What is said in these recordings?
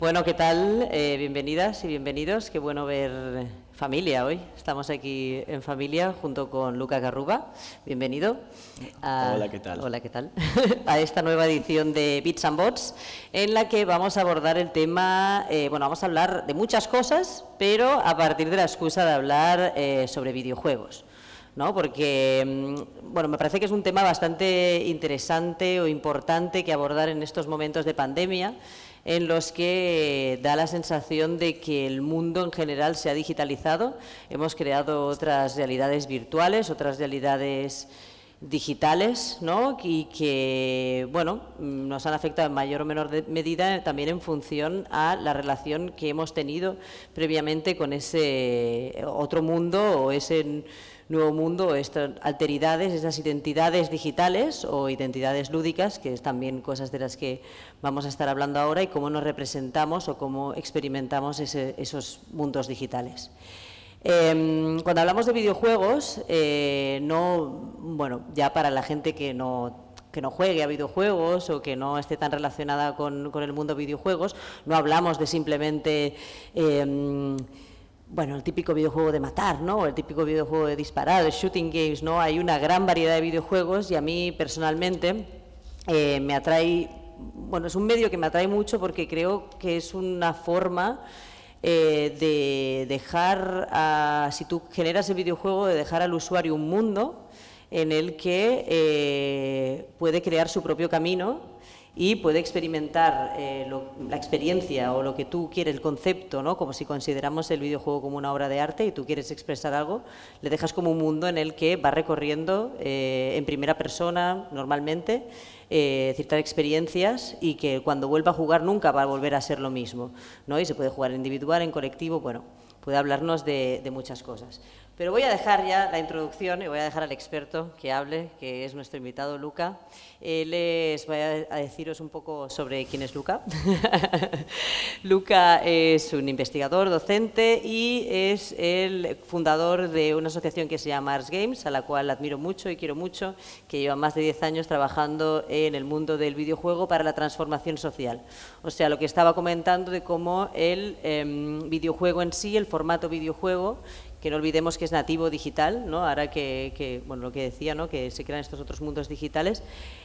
Bueno, ¿qué tal? Eh, bienvenidas y bienvenidos. Qué bueno ver familia hoy. Estamos aquí en familia junto con Luca Garruba. Bienvenido. hola, ¿qué tal? Hola, ¿qué tal? a esta nueva edición de Bits and Bots, en la que vamos a abordar el tema, eh, bueno, vamos a hablar de muchas cosas, pero a partir de la excusa de hablar eh, sobre videojuegos. ¿no? porque mm, bueno, me parece que es un tema bastante interesante o importante que abordar en estos momentos de pandemia en los que da la sensación de que el mundo en general se ha digitalizado. Hemos creado otras realidades virtuales, otras realidades digitales ¿no? y que bueno, nos han afectado en mayor o menor medida también en función a la relación que hemos tenido previamente con ese otro mundo o ese nuevo mundo, estas alteridades, esas identidades digitales o identidades lúdicas, que es también cosas de las que vamos a estar hablando ahora, y cómo nos representamos o cómo experimentamos esos mundos digitales. Em, cuando hablamos de videojuegos, eh, no, bueno, ya para la gente que no que no juegue a videojuegos o que no esté tan relacionada con, el mundo de videojuegos, no hablamos de simplemente em, bueno, el típico videojuego de matar, ¿no? el típico videojuego de disparar, de shooting games, ¿no? Hay una gran variedad de videojuegos y a mí personalmente eh, me atrae, bueno, es un medio que me atrae mucho porque creo que es una forma eh, de dejar, a, si tú generas el videojuego, de dejar al usuario un mundo en el que eh, puede crear su propio camino y puede experimentar eh, la experiencia o lo que tú quieres, el concepto, ¿no? como si consideramos el videojuego como una obra de arte y tú quieres expresar algo, le dejas como un mundo en el que va recorriendo eh, en primera persona normalmente eh, ciertas experiencias y que cuando vuelva a jugar nunca va a volver a ser lo mismo. ¿no? Y se puede jugar individual, en colectivo, bueno, puede hablarnos de muchas cosas. Pero voy a dejar ya la introducción y voy a dejar al experto que hable, que es nuestro invitado Luca. les voy a deciros un poco sobre quién es Luca. Luca es un investigador, docente y es el fundador de una asociación que se llama Ars Games, a la cual admiro mucho y quiero mucho, que lleva más de 10 años trabajando en el mundo del videojuego para la transformación social. O sea, lo que estaba comentando de cómo el em, videojuego en sí, el formato videojuego, que no olvidemos que es nativo digital, ¿no? ahora que, bueno, lo que decía, ¿no? que se crean estos otros mundos digitales,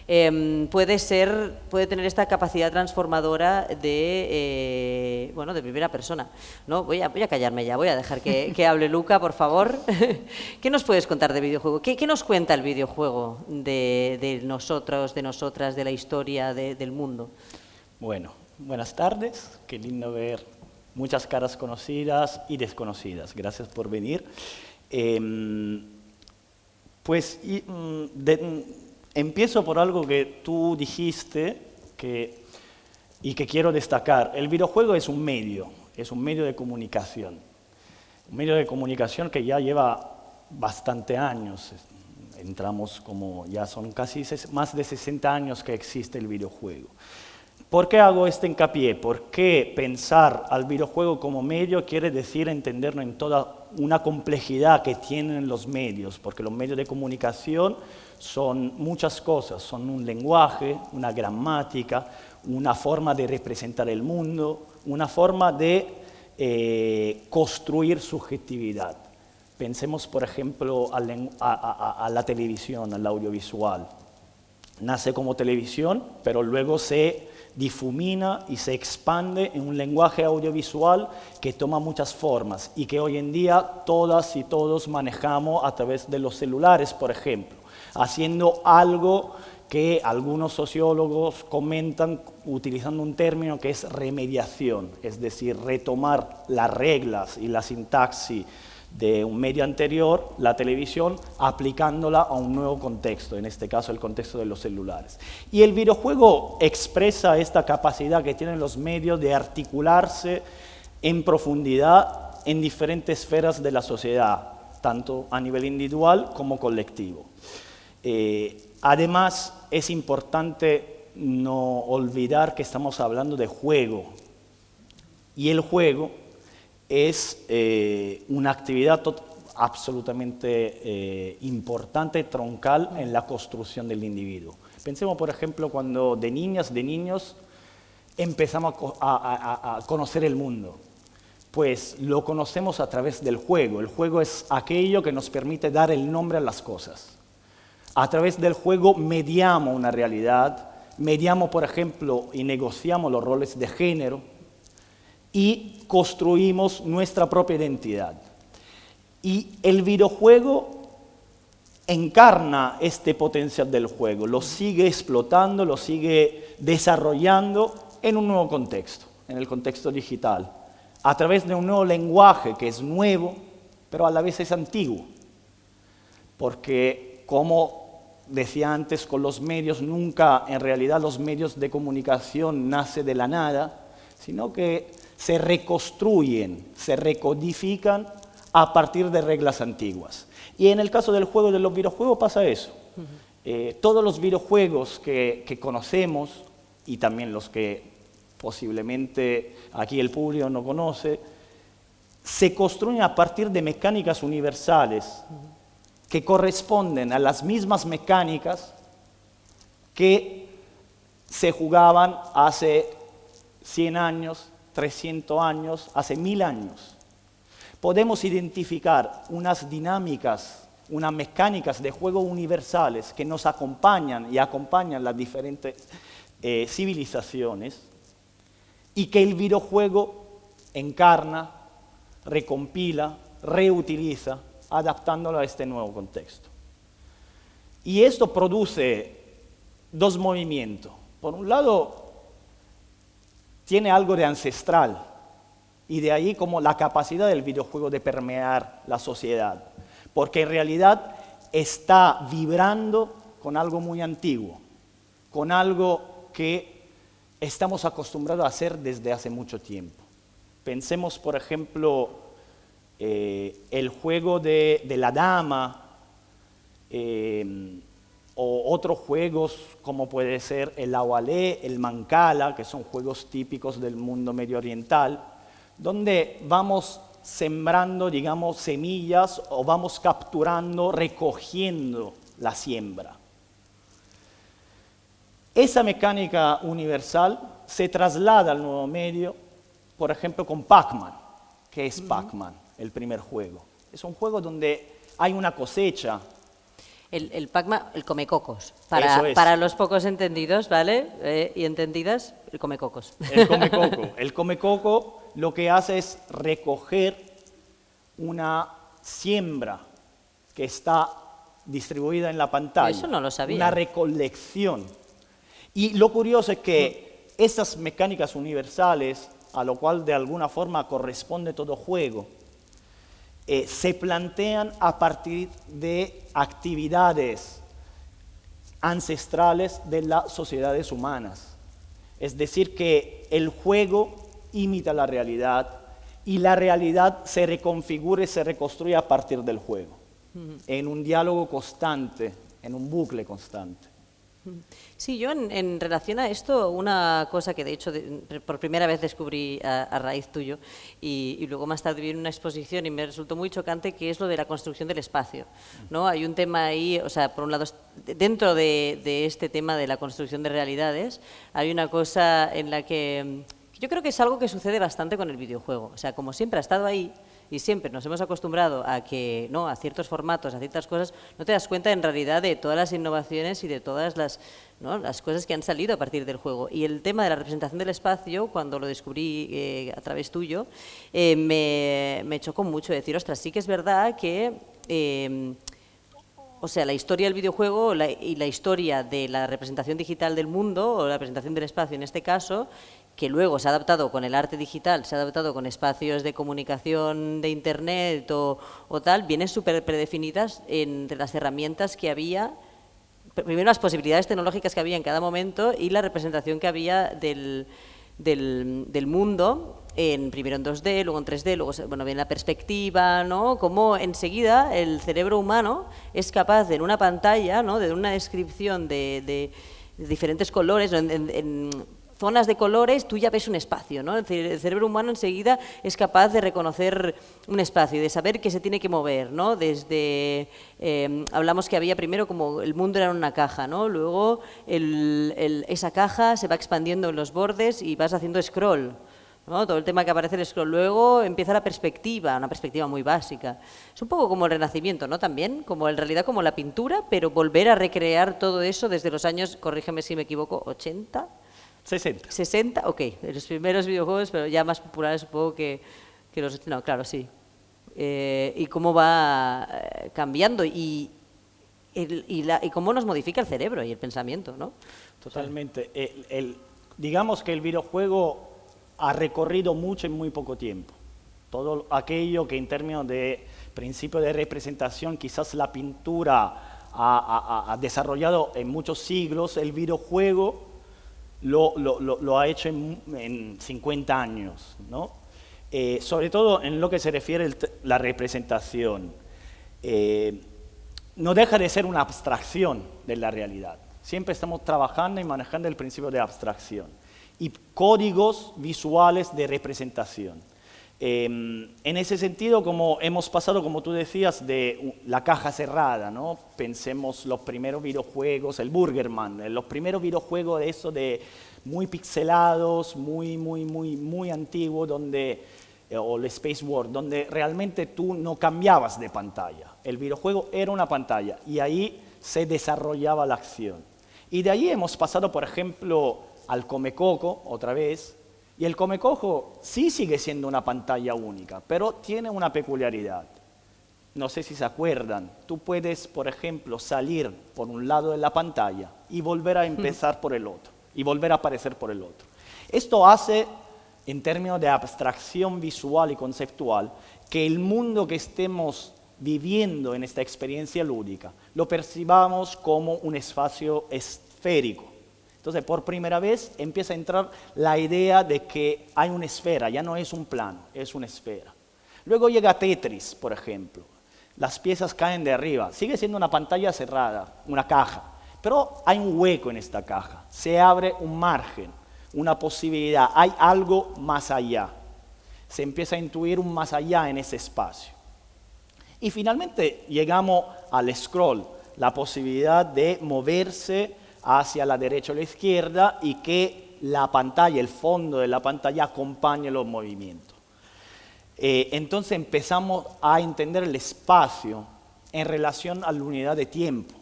em, puede, ser, puede tener esta capacidad transformadora de, eh, bueno, de primera persona. ¿no? Voy, a, voy a callarme ya, voy a dejar que, hable Luca, por favor. ¿Qué nos puedes contar de videojuego? ¿Qué, nos cuenta el videojuego de, nosotros, de nosotras, de la historia del mundo? Bueno, buenas tardes, qué lindo ver muchas caras conocidas y desconocidas. Gracias por venir. Em, pues mm, mm, empiezo por algo que tú dijiste que, y que quiero destacar. El videojuego es un medio, es un medio de comunicación. Un medio de comunicación que ya lleva bastante años. Entramos como, ya son casi más de 60 años que existe el videojuego. ¿Por qué hago este hincapié? Porque pensar al videojuego como medio quiere decir entenderlo en toda una complejidad que tienen los medios, porque los medios de comunicación son muchas cosas, son un lenguaje, una gramática, una forma de representar el mundo, una forma de eh, construir subjetividad. Pensemos, por ejemplo, a la televisión, al audiovisual. Nace como televisión, pero luego se difumina y se expande en un lenguaje audiovisual que toma muchas formas y que hoy en día todas y todos manejamos a través de los celulares, por ejemplo, haciendo algo que algunos sociólogos comentan utilizando un término que es remediación, es decir, retomar las reglas y la sintaxis de un medio anterior, la televisión, aplicándola a un nuevo contexto, en este caso el contexto de los celulares. Y el videojuego expresa esta capacidad que tienen los medios de articularse en profundidad en diferentes esferas de la sociedad, tanto a nivel individual como colectivo. Eh, además, es importante no olvidar que estamos hablando de juego, y el juego es eh, una actividad absolutamente eh, importante, troncal en la construcción del individuo. Pensemos, por ejemplo, cuando de niñas, de niños, empezamos a, conocer el mundo? Pues lo conocemos a través del juego. El juego es aquello que nos permite dar el nombre a las cosas. A través del juego mediamos una realidad, mediamos, por ejemplo, y negociamos los roles de género y construimos nuestra propia identidad. Y el videojuego encarna este potencial del juego, lo sigue explotando, lo sigue desarrollando en un nuevo contexto, en el contexto digital, a través de un nuevo lenguaje que es nuevo, pero a la vez es antiguo. Porque como decía antes con los medios, nunca en realidad los medios de comunicación nace de la nada, sino que se reconstruyen, se recodifican a partir de reglas antiguas. Y en el caso del juego de los videojuegos pasa eso. Eh, todos los videojuegos que, conocemos, y también los que posiblemente aquí el público no conoce, se construyen a partir de mecánicas universales que corresponden a las mismas mecánicas que se jugaban hace 100 años, 300 años, hace 1000 años podemos identificar unas dinámicas, unas mecánicas de juego universales que nos acompañan y acompañan las diferentes eh, civilizaciones y que el videojuego encarna, recompila, reutiliza, adaptándolo a este nuevo contexto. Y esto produce dos movimientos. Por un lado, tiene algo de ancestral, y de ahí como la capacidad del videojuego de permear la sociedad. Porque en realidad está vibrando con algo muy antiguo, con algo que estamos acostumbrados a hacer desde hace mucho tiempo. Pensemos, por ejemplo, eh, el juego de, la dama, eh, o otros juegos como puede ser el awalé, el mancala, que son juegos típicos del mundo medio oriental, donde vamos sembrando, digamos, semillas o vamos capturando, recogiendo la siembra. Esa mecánica universal se traslada al nuevo medio, por ejemplo, con Pac-Man, que es Pac-Man, el primer juego. Es un juego donde hay una cosecha. El, el Pac-Man, el comecocos. Para, para los pocos entendidos, ¿vale? Eh, y entendidas, el comecocos. El comecoco. El comecoco lo que hace es recoger una siembra que está distribuida en la pantalla. Eso no lo sabía. Una recolección. Y lo curioso es que esas mecánicas universales, a lo cual de alguna forma corresponde todo juego, eh, se plantean a partir de actividades ancestrales de las sociedades humanas. Es decir, que el juego imita la realidad y la realidad se reconfigura y se reconstruye a partir del juego, en un diálogo constante, en un bucle constante. Sí, yo en, relación a esto, una cosa que de hecho por primera vez descubrí a, raíz tuyo y, luego más tarde vi en una exposición y me resultó muy chocante que es lo de la construcción del espacio. ¿no? Hay un tema ahí, o sea, por un lado, dentro de, de este tema de la construcción de realidades, hay una cosa en la que yo creo que es algo que sucede bastante con el videojuego. O sea, como siempre ha estado ahí y siempre nos hemos acostumbrado a que, no, a ciertos formatos, a ciertas cosas, no te das cuenta en realidad de todas las innovaciones y de todas las, las cosas que han salido a partir del juego. Y el tema de la representación del espacio, cuando lo descubrí eh, a través tuyo, eh, me, me, chocó mucho decir, ostras, sí que es verdad que... Eh, o sea, la historia del videojuego y la historia de la representación digital del mundo, o la representación del espacio en este caso, que luego se ha adaptado con el arte digital, se ha adaptado con espacios de comunicación de Internet o, tal, vienen súper predefinidas entre las herramientas que había, primero las posibilidades tecnológicas que había en cada momento y la representación que había del, del, mundo, en, primero en 2D, luego en 3D, luego bueno, viene la perspectiva, ¿no? Cómo enseguida el cerebro humano es capaz en una pantalla, ¿no? de una descripción de, de diferentes colores, en, zonas de colores, tú ya ves un espacio, ¿no? El cerebro humano enseguida es capaz de reconocer un espacio y de saber que se tiene que mover, ¿no? Desde, eh, hablamos que había primero como el mundo era una caja, ¿no? Luego esa caja se va expandiendo en los bordes y vas haciendo scroll, todo el tema que aparece el scroll. Luego empieza la perspectiva, una perspectiva muy básica. Es un poco como el Renacimiento, ¿no? También, como en realidad como la pintura, pero volver a recrear todo eso desde los años, corrígeme si me equivoco, 80, 60. 60, ok, los primeros videojuegos, pero ya más populares supongo que, que los... No, claro, sí. Eh, y cómo va eh, cambiando y, y, la, y, cómo nos modifica el cerebro y el pensamiento, ¿no? Totalmente. El, digamos que el videojuego ha recorrido mucho en muy poco tiempo. Todo aquello que en términos de principio de representación quizás la pintura ha, ha desarrollado en muchos siglos, el videojuego lo, ha hecho en, en 50 años, ¿no? Eh, sobre todo en lo que se refiere a la representación. Eh, no deja de ser una abstracción de la realidad. Siempre estamos trabajando y manejando el principio de abstracción y códigos visuales de representación. Em, en ese sentido, como hemos pasado, como tú decías, de la caja cerrada, ¿no? Pensemos los primeros videojuegos, el Burgerman, eh, los primeros videojuegos de eso de muy pixelados, muy, muy, muy, muy antiguos, donde, eh, o el Space War, donde realmente tú no cambiabas de pantalla. El videojuego era una pantalla y ahí se desarrollaba la acción. Y de ahí hemos pasado, por ejemplo, al Comecoco, otra vez, y el Comecoco sí sigue siendo una pantalla única, pero tiene una peculiaridad. No sé si se acuerdan, tú puedes, por ejemplo, salir por un lado de la pantalla y volver a empezar por el otro, y volver a aparecer por el otro. Esto hace, en términos de abstracción visual y conceptual, que el mundo que estemos viviendo en esta experiencia lúdica lo percibamos como un espacio esférico entonces, por primera vez empieza a entrar la idea de que hay una esfera, ya no es un plano, es una esfera. Luego llega Tetris, por ejemplo. Las piezas caen de arriba. Sigue siendo una pantalla cerrada, una caja. Pero hay un hueco en esta caja. Se abre un margen, una posibilidad. Hay algo más allá. Se empieza a intuir un más allá en ese espacio. Y finalmente llegamos al scroll, la posibilidad de moverse hacia la derecha o la izquierda y que la pantalla, el fondo de la pantalla acompañe los movimientos. Eh, entonces empezamos a entender el espacio en relación a la unidad de tiempo,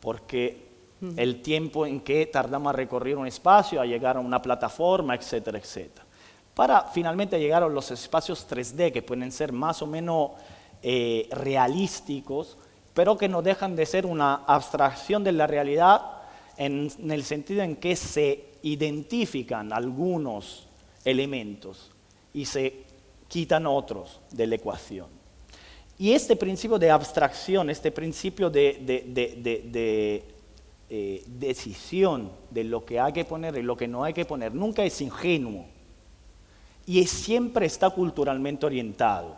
porque el tiempo en que tardamos a recorrer un espacio, a llegar a una plataforma, etcétera, etcétera. Para finalmente llegar a los espacios 3D, que pueden ser más o menos eh, realísticos, pero que no dejan de ser una abstracción de la realidad en, el sentido en que se identifican algunos elementos y se quitan otros de la ecuación. Y este principio de abstracción, este principio de, eh, decisión de lo que hay que poner y lo que no hay que poner, nunca es ingenuo y siempre está culturalmente orientado.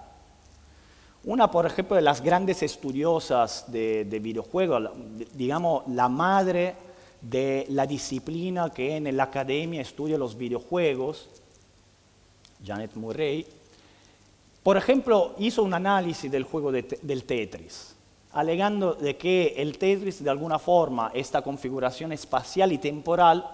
Una, por ejemplo, de las grandes estudiosas de, videojuegos, digamos, la madre de la disciplina que en la academia estudia los videojuegos, Janet Murray, por ejemplo, hizo un análisis del juego del Tetris, alegando de que el Tetris, de alguna forma, esta configuración espacial y temporal,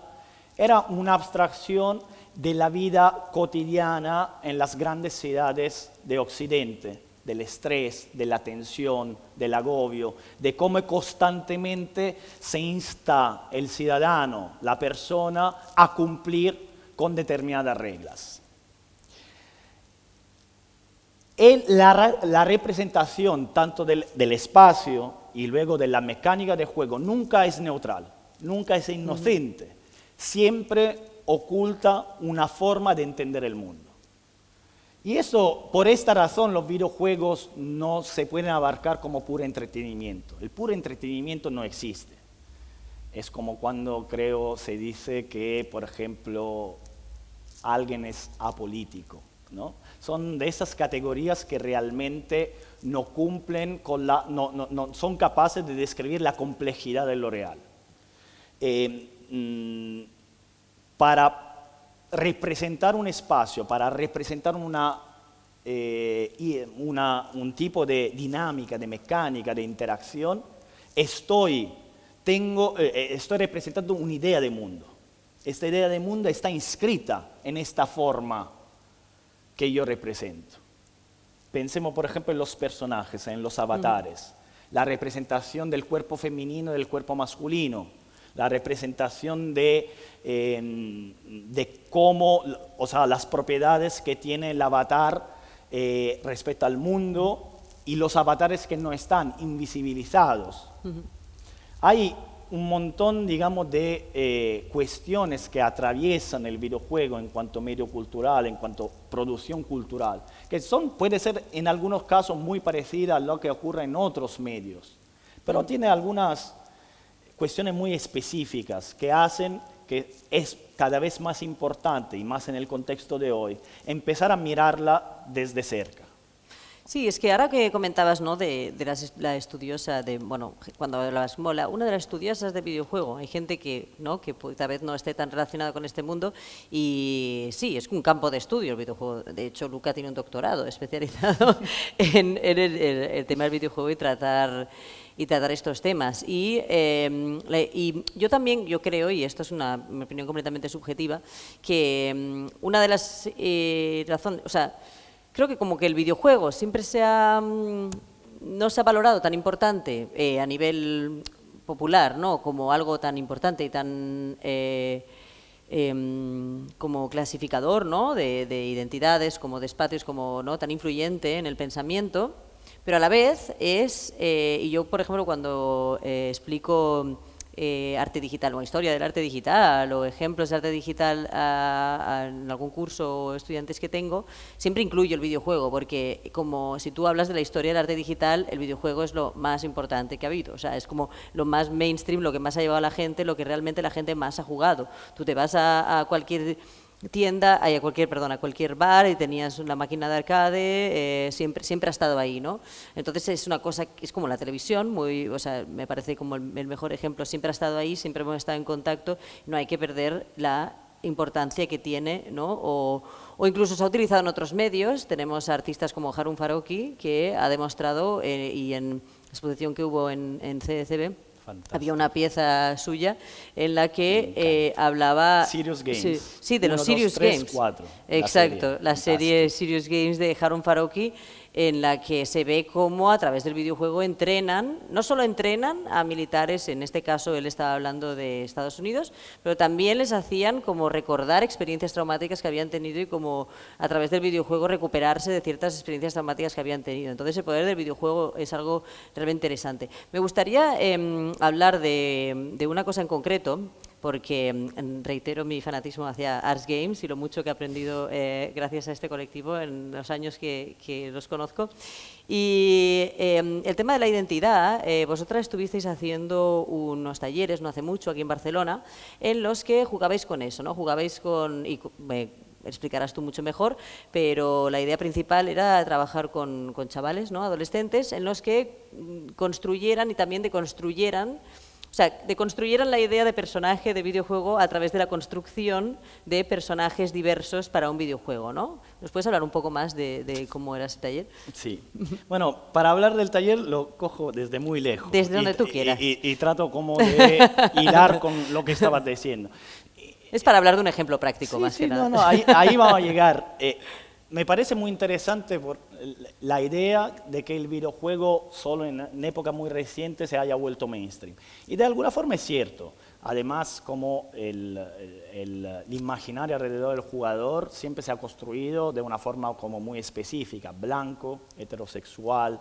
era una abstracción de la vida cotidiana en las grandes ciudades de Occidente del estrés, de la tensión, del agobio, de cómo constantemente se insta el ciudadano, la persona, a cumplir con determinadas reglas. la, representación tanto del, del espacio y luego de la mecánica de juego nunca es neutral, nunca es inocente, siempre oculta una forma de entender el mundo. Y eso, por esta razón, los videojuegos no se pueden abarcar como puro entretenimiento. El puro entretenimiento no existe. Es como cuando creo se dice que, por ejemplo, alguien es apolítico. ¿no? Son de esas categorías que realmente no cumplen con la, no, no, son capaces de describir la complejidad de lo real. Eh, mm, para representar un espacio, para representar una, eh, una, un tipo de dinámica, de mecánica, de interacción, estoy, tengo, eh, eh, estoy representando una idea de mundo. Esta idea de mundo está inscrita en esta forma que yo represento. Pensemos, por ejemplo, en los personajes, en los avatares. La representación del cuerpo femenino y del cuerpo masculino. La representación de, em, de cómo, o sea, las propiedades que tiene el avatar eh, respecto al mundo y los avatares que no están invisibilizados. Hay un montón, digamos, de eh, cuestiones que atraviesan el videojuego en cuanto medio cultural, en cuanto producción cultural, que son, puede ser en algunos casos muy parecida a lo que ocurre en otros medios, pero tiene algunas cuestiones muy específicas que hacen que es cada vez más importante, y más en el contexto de hoy, empezar a mirarla desde cerca. Sí, es que ahora que comentabas ¿no? de, la estudiosa, de, bueno, cuando hablabas mola, una de las estudiosas de videojuego, hay gente que, ¿no? que tal vez no esté tan relacionada con este mundo y sí, es un campo de estudio el videojuego. De hecho, Luca tiene un doctorado especializado en, el, tema del videojuego y tratar y tratar estos temas. Y, em, y, yo también, yo creo, y esto es una opinión completamente subjetiva, que em, una de las eh, razones, o sea, creo que como que el videojuego siempre se ha, mm, no se ha valorado tan importante eh, a nivel popular, ¿no? Como algo tan importante y tan eh, em, como clasificador, ¿no? De, identidades, como de espacios, como no tan influyente en el pensamiento, pero a la vez es, eh, y yo por ejemplo cuando explico eh, arte digital o historia del arte digital o ejemplos de arte digital en algún curso o estudiantes que tengo, siempre incluyo el videojuego, porque como si tú hablas de la historia del arte digital, el videojuego es lo más importante que ha habido, o sea, es como lo más mainstream, lo que más ha llevado a la gente, lo que realmente la gente más ha jugado. Tú te vas a cualquier tienda, a cualquier, perdón, cualquier bar y tenías una máquina de arcade, eh, siempre, siempre ha estado ahí, ¿no? Entonces es una cosa, es como la televisión, muy, o sea, me parece como el, mejor ejemplo, siempre ha estado ahí, siempre hemos estado en contacto, no hay que perder la importancia que tiene, ¿no? O, o incluso se ha utilizado en otros medios, tenemos artistas como Harun Faroki, que ha demostrado, eh, y en la exposición que hubo en, en CDCB, había una pieza suya en la que eh, hablaba... Serious Games. Sí, de los Serious Games. Exacto, la serie Serious Games de Harun Faroki en la que se ve cómo a través del videojuego entrenan, no solo entrenan a militares, en este caso él estaba hablando de Estados Unidos, pero también les hacían como recordar experiencias traumáticas que habían tenido y como a través del videojuego recuperarse de ciertas experiencias traumáticas que habían tenido. Entonces el poder del videojuego es algo realmente interesante. Me gustaría em, hablar de, de una cosa en concreto, porque mm, reitero mi fanatismo hacia Arts Games y lo mucho que he aprendido eh, gracias a este colectivo en los años que, los conozco. Y em, el tema de la identidad, eh, vosotras estuvisteis haciendo unos talleres no hace mucho aquí en Barcelona en los que jugabais con eso, ¿no? Jugabais con... Y, explicarás tú mucho mejor, pero la idea principal era trabajar con, con chavales, ¿no? adolescentes, en los que mm, construyeran y también deconstruyeran o sea, deconstruyeran la idea de personaje de videojuego a través de la construcción de personajes diversos para un videojuego, ¿no? ¿Nos puedes hablar un poco más de, cómo era ese taller? Sí. Bueno, para hablar del taller lo cojo desde muy lejos. Desde donde tú quieras. Y, trato como de hilar con lo que estabas diciendo. Es para hablar de un ejemplo práctico, más que nada. No, no, ahí, ahí vamos a llegar. Eh, me parece muy interesante la idea de que el videojuego solo en, época muy reciente se haya vuelto mainstream. Y de alguna forma es cierto. Además, como el, imaginario alrededor del jugador siempre se ha construido de una forma como muy específica, blanco, heterosexual,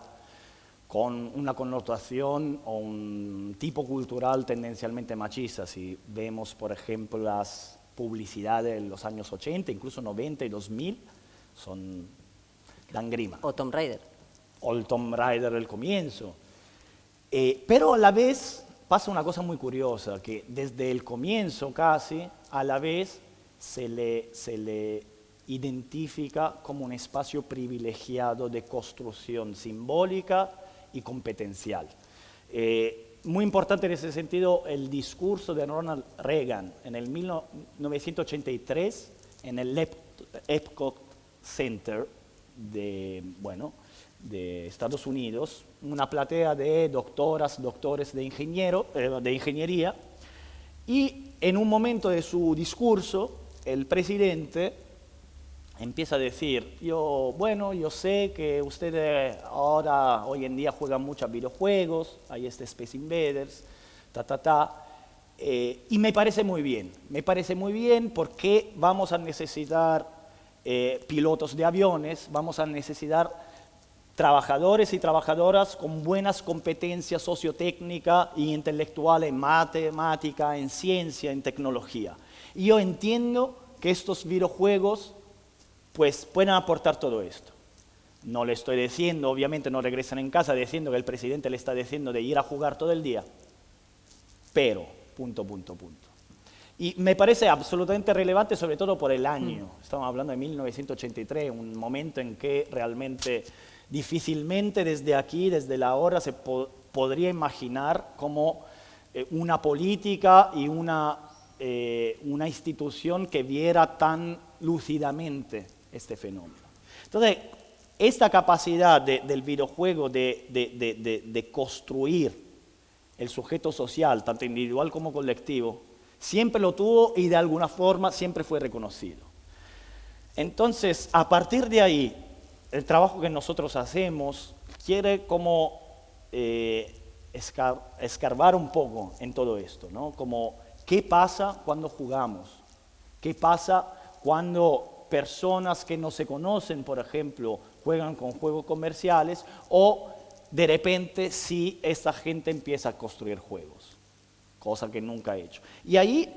con una connotación o un tipo cultural tendencialmente machista. Si vemos, por ejemplo, las publicidades de los años 80, incluso 90 y 2000, son dan grima. O Tom Raider. O el Tom Raider del comienzo. Eh, pero a la vez pasa una cosa muy curiosa, que desde el comienzo casi, a la vez se le, se le identifica como un espacio privilegiado de construcción simbólica y competencial. Eh, muy importante en ese sentido el discurso de Ronald Reagan en el 1983 en el Epcot Center de, bueno, de Estados Unidos, una platea de doctoras, doctores de, ingeniero, eh, de ingeniería, y en un momento de su discurso, el presidente empieza a decir, yo, bueno, yo sé que ustedes ahora, hoy en día juegan muchos videojuegos, hay este Space Invaders, ta, ta, ta, eh, y me parece muy bien, me parece muy bien porque vamos a necesitar eh, pilotos de aviones, vamos a necesitar trabajadores y trabajadoras con buenas competencias sociotécnicas e intelectuales en matemática, en ciencia, en tecnología. Y yo entiendo que estos videojuegos pues pueden aportar todo esto. No le estoy diciendo, obviamente no regresan en casa diciendo que el presidente le está diciendo de ir a jugar todo el día, pero, punto, punto, punto. Y me parece absolutamente relevante, sobre todo por el año. Estamos hablando de 1983, un momento en que realmente Difícilmente desde aquí, desde la hora, se podría imaginar como eh, una política y una, eh, una institución que viera tan lúcidamente este fenómeno. Entonces, esta capacidad del videojuego de, de, construir el sujeto social, tanto individual como colectivo, siempre lo tuvo y de alguna forma siempre fue reconocido. Entonces, a partir de ahí, el trabajo que nosotros hacemos quiere como eh, escarbar un poco en todo esto, ¿no? Como, ¿qué pasa cuando jugamos? ¿Qué pasa cuando personas que no se conocen, por ejemplo, juegan con juegos comerciales o de repente si esa gente empieza a construir juegos, cosa que nunca ha hecho. Y ahí,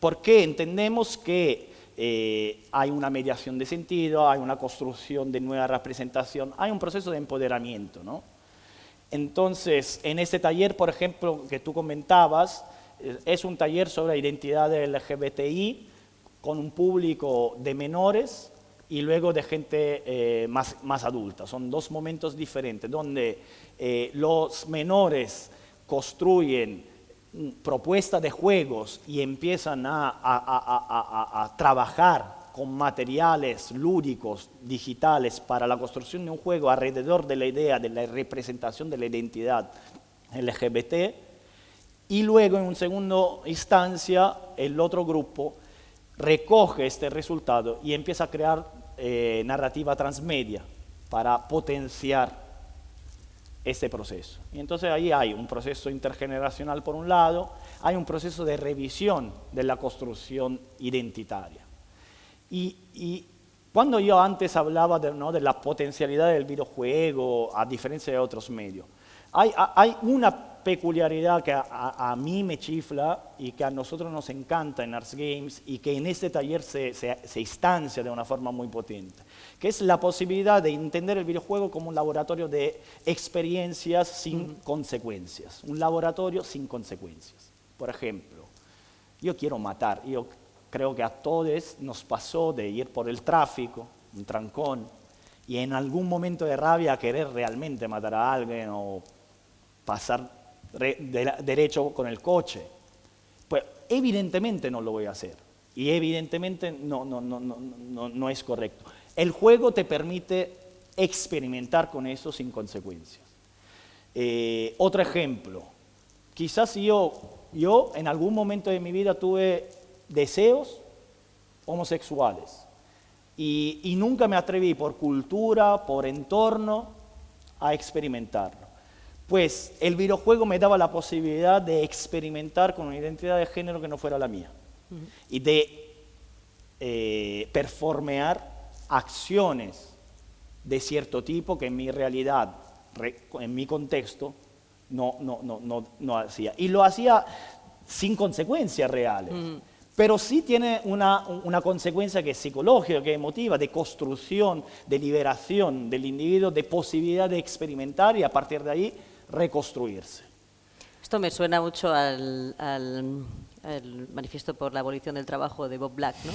¿por qué entendemos que eh, hay una mediación de sentido, hay una construcción de nueva representación, hay un proceso de empoderamiento. ¿no? Entonces, en este taller, por ejemplo, que tú comentabas, eh, es un taller sobre identidad LGBTI con un público de menores y luego de gente eh, más, más, adulta. Son dos momentos diferentes, donde los menores construyen propuesta de juegos y empiezan a, trabajar con materiales lúdicos, digitales, para la construcción de un juego alrededor de la idea de la representación de la identidad LGBT, y luego en un segundo instancia el otro grupo recoge este resultado y empieza a crear eh, narrativa transmedia para potenciar ese proceso. Y entonces ahí hay un proceso intergeneracional por un lado, hay un proceso de revisión de la construcción identitaria. Y, cuando yo antes hablaba de, ¿no? de, la potencialidad del videojuego, a diferencia de otros medios, hay, hay una peculiaridad que a, mí me chifla y que a nosotros nos encanta en Arts Games y que en este taller se, se, instancia de una forma muy potente, que es la posibilidad de entender el videojuego como un laboratorio de experiencias sin consecuencias, un laboratorio sin consecuencias. Por ejemplo, yo quiero matar, yo creo que a todos nos pasó de ir por el tráfico, un trancón, y en algún momento de rabia querer realmente matar a alguien o pasar derecho con el coche. Pues evidentemente no lo voy a hacer y evidentemente no, no, no, no, no es correcto. El juego te permite experimentar con eso sin consecuencias. Eh, otro ejemplo, quizás yo, yo en algún momento de mi vida tuve deseos homosexuales y, y nunca me atreví por cultura, por entorno, a experimentarlo pues el videojuego me daba la posibilidad de experimentar con una identidad de género que no fuera la mía y de eh, performear acciones de cierto tipo que en mi realidad, en mi contexto, no, no, no, no, hacía. Y lo hacía sin consecuencias reales. Pero sí tiene una, una, consecuencia que es psicológica, que es emotiva, de construcción, de liberación del individuo, de posibilidad de experimentar y a partir de ahí reconstruirse. Esto me suena mucho al, manifiesto por la abolición del trabajo de Bob Black, ¿no?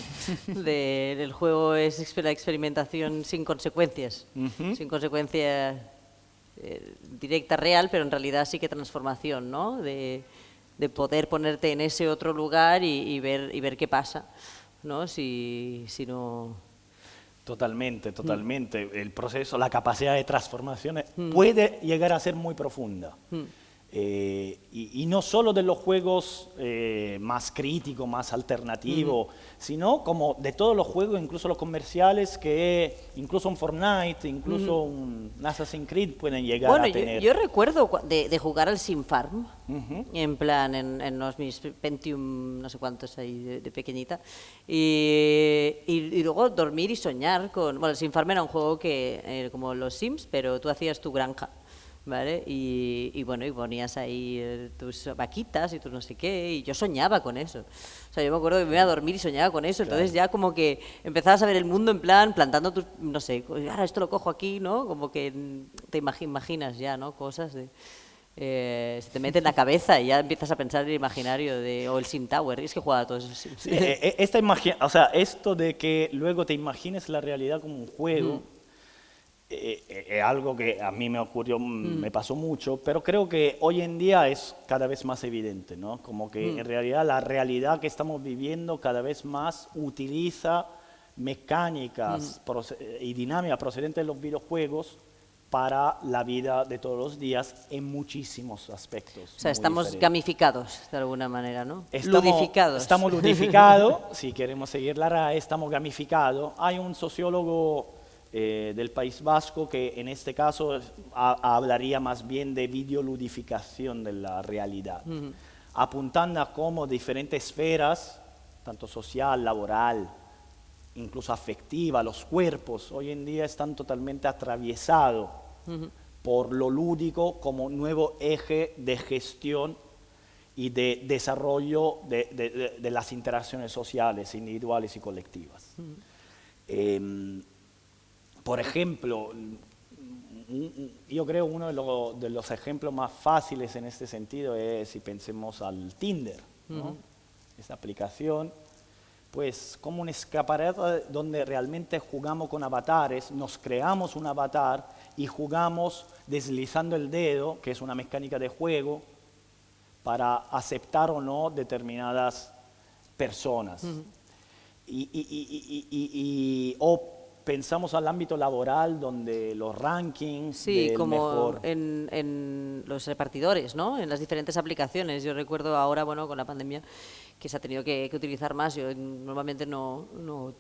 de, el juego es la experimentación sin consecuencias, sin consecuencias eh, directa, real, pero en realidad sí que transformación, ¿no? De, de poder ponerte en ese otro lugar y, y, ver, y ver qué pasa, ¿no? Si, si no... Totalmente, totalmente. El proceso, la capacidad de transformación puede llegar a ser muy profunda. Eh, y, no solo de los juegos eh, más críticos, más alternativos, sino como de todos los juegos, incluso los comerciales, que incluso un Fortnite, incluso un Assassin's Creed pueden llegar a tener. Yo, yo recuerdo de, de, jugar al Sim Farm, en plan, en, en, los mis Pentium, no sé cuántos ahí de, de pequeñita, y, y, y, luego dormir y soñar con... Bueno, el Sim Farm era un juego que, eh, como los Sims, pero tú hacías tu granja. ¿Vale? Y, y, bueno, y ponías ahí eh, tus vaquitas y tu no sé qué, y yo soñaba con eso. O sea, yo me acuerdo que me iba a dormir y soñaba con eso, entonces ya como que empezabas a ver el mundo en plan, plantando tus, no sé, ahora esto lo cojo aquí, ¿no? Como que te imaginas ya, ¿no? Cosas de... Eh, se te mete en la cabeza y ya empiezas a pensar en el imaginario de, o el Sim Tower, y es que jugaba a todos esos Sims. Sí, eh, esta o sea, esto de que luego te imagines la realidad como un juego, mm es eh, eh, algo que a mí me ocurrió, mm. me pasó mucho, pero creo que hoy en día es cada vez más evidente, ¿no? Como que mm. en realidad la realidad que estamos viviendo cada vez más utiliza mecánicas mm. y dinámicas procedentes de los videojuegos para la vida de todos los días en muchísimos aspectos. O sea, estamos diferentes. gamificados de alguna manera, ¿no? Estamos, ludificados. Estamos ludificados, si queremos seguir la RAE, estamos gamificados. Hay un sociólogo eh, del País Vasco, que en este caso a, hablaría más bien de videoludificación de la realidad, uh -huh. apuntando a cómo diferentes esferas, tanto social, laboral, incluso afectiva, los cuerpos, hoy en día están totalmente atravesados uh -huh. por lo lúdico como nuevo eje de gestión y de desarrollo de, de, de, de las interacciones sociales, individuales y colectivas. Uh -huh. eh, por ejemplo, yo creo uno de, lo, de, los ejemplos más fáciles en este sentido es si pensemos al Tinder, ¿no? uh -huh. esta aplicación, pues como un escaparate donde realmente jugamos con avatares, nos creamos un avatar y jugamos deslizando el dedo, que es una mecánica de juego, para aceptar o no determinadas personas. Uh -huh. y, y, y, o pensamos al ámbito laboral donde los rankings sí como mejor... en, en, los repartidores no en las diferentes aplicaciones. Yo recuerdo ahora bueno con la pandemia que se ha tenido que, que utilizar más. Yo normalmente no, no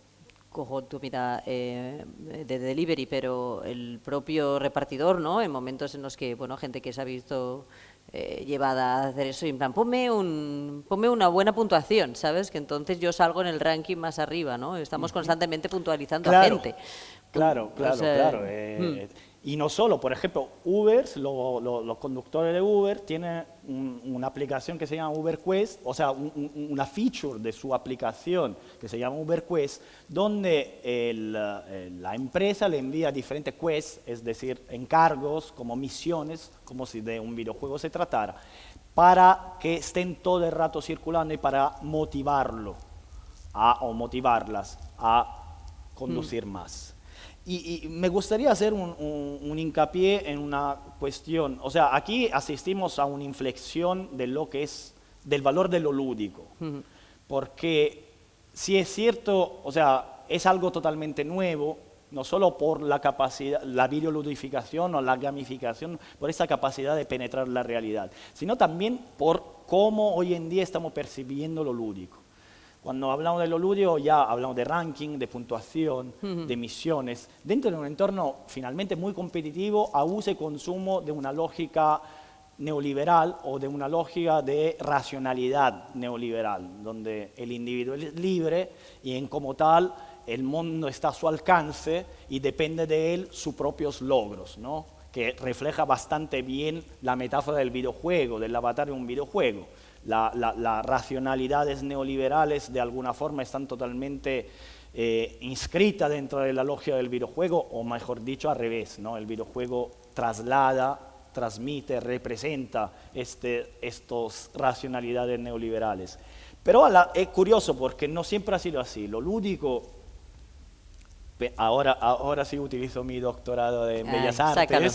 cojo comida eh, de delivery pero el propio repartidor no en momentos en los que bueno gente que se ha visto eh, llevada a hacer eso y en plan, ponme, un, ponme una buena puntuación, ¿sabes? Que entonces yo salgo en el ranking más arriba, ¿no? Estamos constantemente puntualizando claro, a gente. Claro, claro, o sea, claro. Eh, hmm. Y no solo, por ejemplo, Uber, lo, lo, los conductores de Uber tienen un, una aplicación que se llama Uber Quest, o sea, un, un, una feature de su aplicación que se llama Uber Quest, donde el, el, la empresa le envía diferentes quests, es decir, encargos como misiones, como si de un videojuego se tratara, para que estén todo el rato circulando y para motivarlo a, o motivarlas a conducir mm. más. Y, y, me gustaría hacer un, un, un, hincapié en una cuestión. O sea, aquí asistimos a una inflexión de lo que es, del valor de lo lúdico. Uh -huh. Porque si es cierto, o sea, es algo totalmente nuevo, no solo por la capacidad, la videoludificación o la gamificación, por esa capacidad de penetrar la realidad, sino también por cómo hoy en día estamos percibiendo lo lúdico. Cuando hablamos de lo lúdico ya hablamos de ranking, de puntuación, uh -huh. de misiones, dentro de un entorno finalmente muy competitivo a uso y consumo de una lógica neoliberal o de una lógica de racionalidad neoliberal, donde el individuo es libre y en como tal el mundo está a su alcance y depende de él sus propios logros, ¿no? que refleja bastante bien la metáfora del videojuego, del avatar de un videojuego las la, la racionalidades neoliberales de alguna forma están totalmente eh, inscritas dentro de la lógica del videojuego, o mejor dicho, al revés, ¿no? el videojuego traslada, transmite, representa este, estas racionalidades neoliberales. Pero la, es curioso porque no siempre ha sido así. Lo lúdico, ahora, ahora sí utilizo mi doctorado en Bellas Artes. Sácalo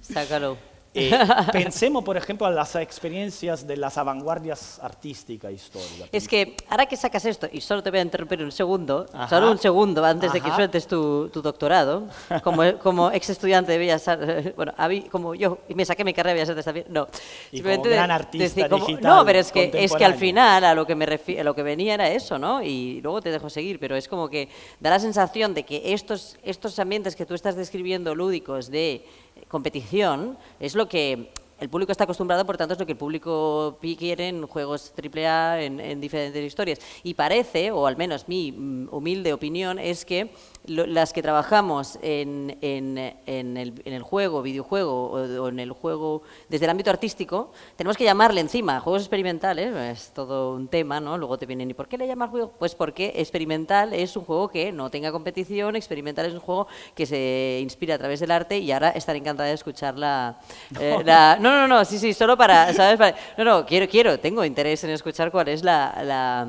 Sácalo. Eh, pensemos, por ejemplo, en las experiencias de las vanguardias artísticas históricas. Es que ahora que sacas esto, y solo te voy a interrumpir un segundo, Ajá. solo un segundo antes de que Ajá. sueltes tu, tu doctorado, como, como ex estudiante de Bellas Artes, bueno, habí- como yo, y me saqué mi carrera de Bellas Artes también, no. Y como gran artista decir como- digital No, pero es que, es que al final a lo que, me refi- a lo que venía era eso, ¿no? Y luego te dejo seguir, pero es como que da la sensación de que estos, estos ambientes que tú estás describiendo lúdicos de competición es lo que el público está acostumbrado, por tanto es lo que el público quiere en juegos AAA, en, en diferentes historias. Y parece, o al menos mi mm, humilde opinión, es que lo- las que trabajamos en, en- en el, en el juego, videojuego o, o en el juego desde el ámbito artístico, tenemos que llamarle encima juegos experimentales, es todo un tema, ¿no? Luego te vienen, ¿y por qué le llamas juego? Pues porque experimental es un juego que no tenga competición, experimental es un juego que se inspira a través del arte y ahora estaré encantada de escuchar la... eh, la- no, no, no, sí, sí, solo para, ¿sabes? Para- no, no, quiero, quiero, tengo interés en escuchar cuál es la... la,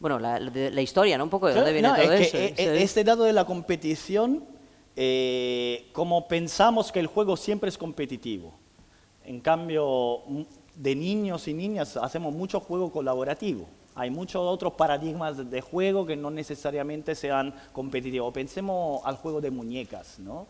bueno, la, la- historia, ¿no? Un poco de dónde viene No, todo es eso. que, eh, ¿sabes? este dato de la competición, eh, como pensamos que el juego siempre es competitivo, en cambio, de niños y niñas hacemos mucho juego colaborativo. Hay muchos otros paradigmas de juego que no necesariamente sean competitivos. Pensemos al juego de muñecas, ¿no?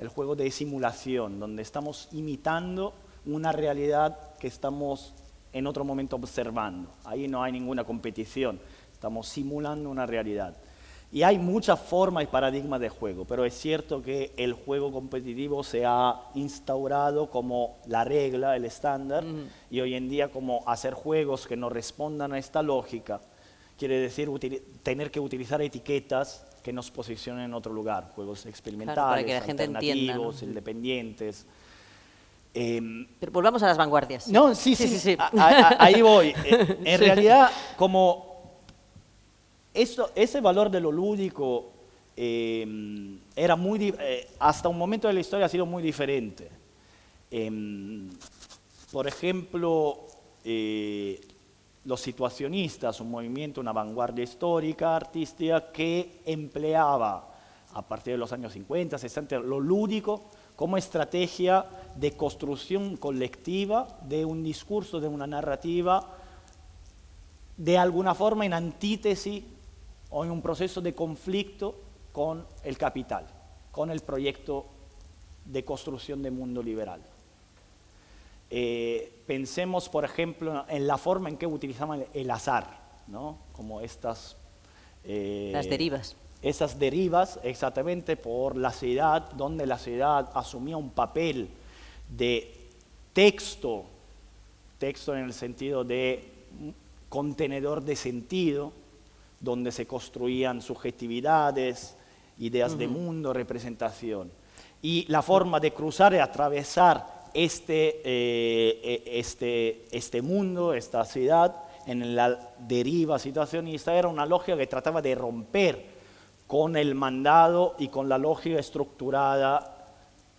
El juego de simulación, donde estamos imitando una realidad que estamos en otro momento observando. Ahí no hay ninguna competición, estamos simulando una realidad. Y hay muchas formas y paradigmas de juego, pero es cierto que el juego competitivo se ha instaurado como la regla, el estándar, y hoy en día como hacer juegos que no respondan a esta lógica, quiere decir tener que utilizar etiquetas que nos posicionen en otro lugar, juegos experimentales, que la gente entienda, ¿no? alternativos, independientes. Em, Pero volvamos a las vanguardias. no, sí, Sí, sí, sí, sí. a- a- ahí voy. Eh, En realidad, como esto, ese valor de lo lúdico eh, era muy, eh, hasta un momento de la historia ha sido muy diferente. Em, por ejemplo, eh, los situacionistas, un movimiento, una vanguardia histórica, artística, que empleaba a partir de los años 50, 60, lo lúdico como estrategia de construcción colectiva de un discurso, de una narrativa, de alguna forma en antítesis o en un proceso de conflicto con el capital, con el proyecto de construcción de mundo liberal. Eh, pensemos, por ejemplo, en la forma en que utilizaban el azar, ¿no? como estas... eh, Las derivas. Esas derivas exactamente por la ciudad, donde la ciudad asumía un papel de texto, texto en el sentido de contenedor de sentido, donde se construían subjetividades, ideas de mundo, representación. Y la forma de cruzar y atravesar este, eh, eh, este, este mundo, esta ciudad, en la deriva situacionista, era una lógica que trataba de romper con el mandado y con la lógica estructurada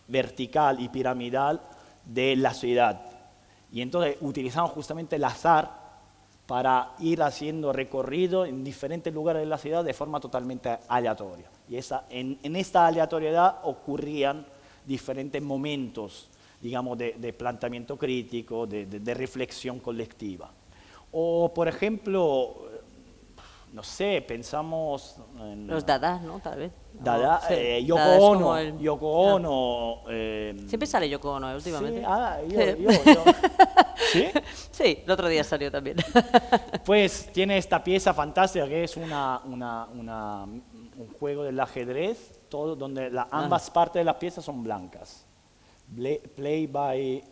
vertical y piramidal de la ciudad. Y entonces utilizaban justamente el azar para ir haciendo recorrido en diferentes lugares de la ciudad de forma totalmente aleatoria. Y esa, en, en esta aleatoriedad ocurrían diferentes momentos, digamos, de, de planteamiento crítico, de, de- de reflexión colectiva. O, por ejemplo, no sé, pensamos en... Los Dada, ¿no? Tal vez. Dada, Sí, eh, Yoko Dada Ono, el- Yoko Ah. Ono, eh, Siempre sale Yoko Ono, ¿eh? últimamente. Sí, ah, yo, Sí. yo, yo. ¿Sí? Sí, el otro día salió también. Pues tiene esta pieza fantástica que es una, una- una- un juego del ajedrez, todo, donde la- ambas partes de las piezas son blancas. Play, play by,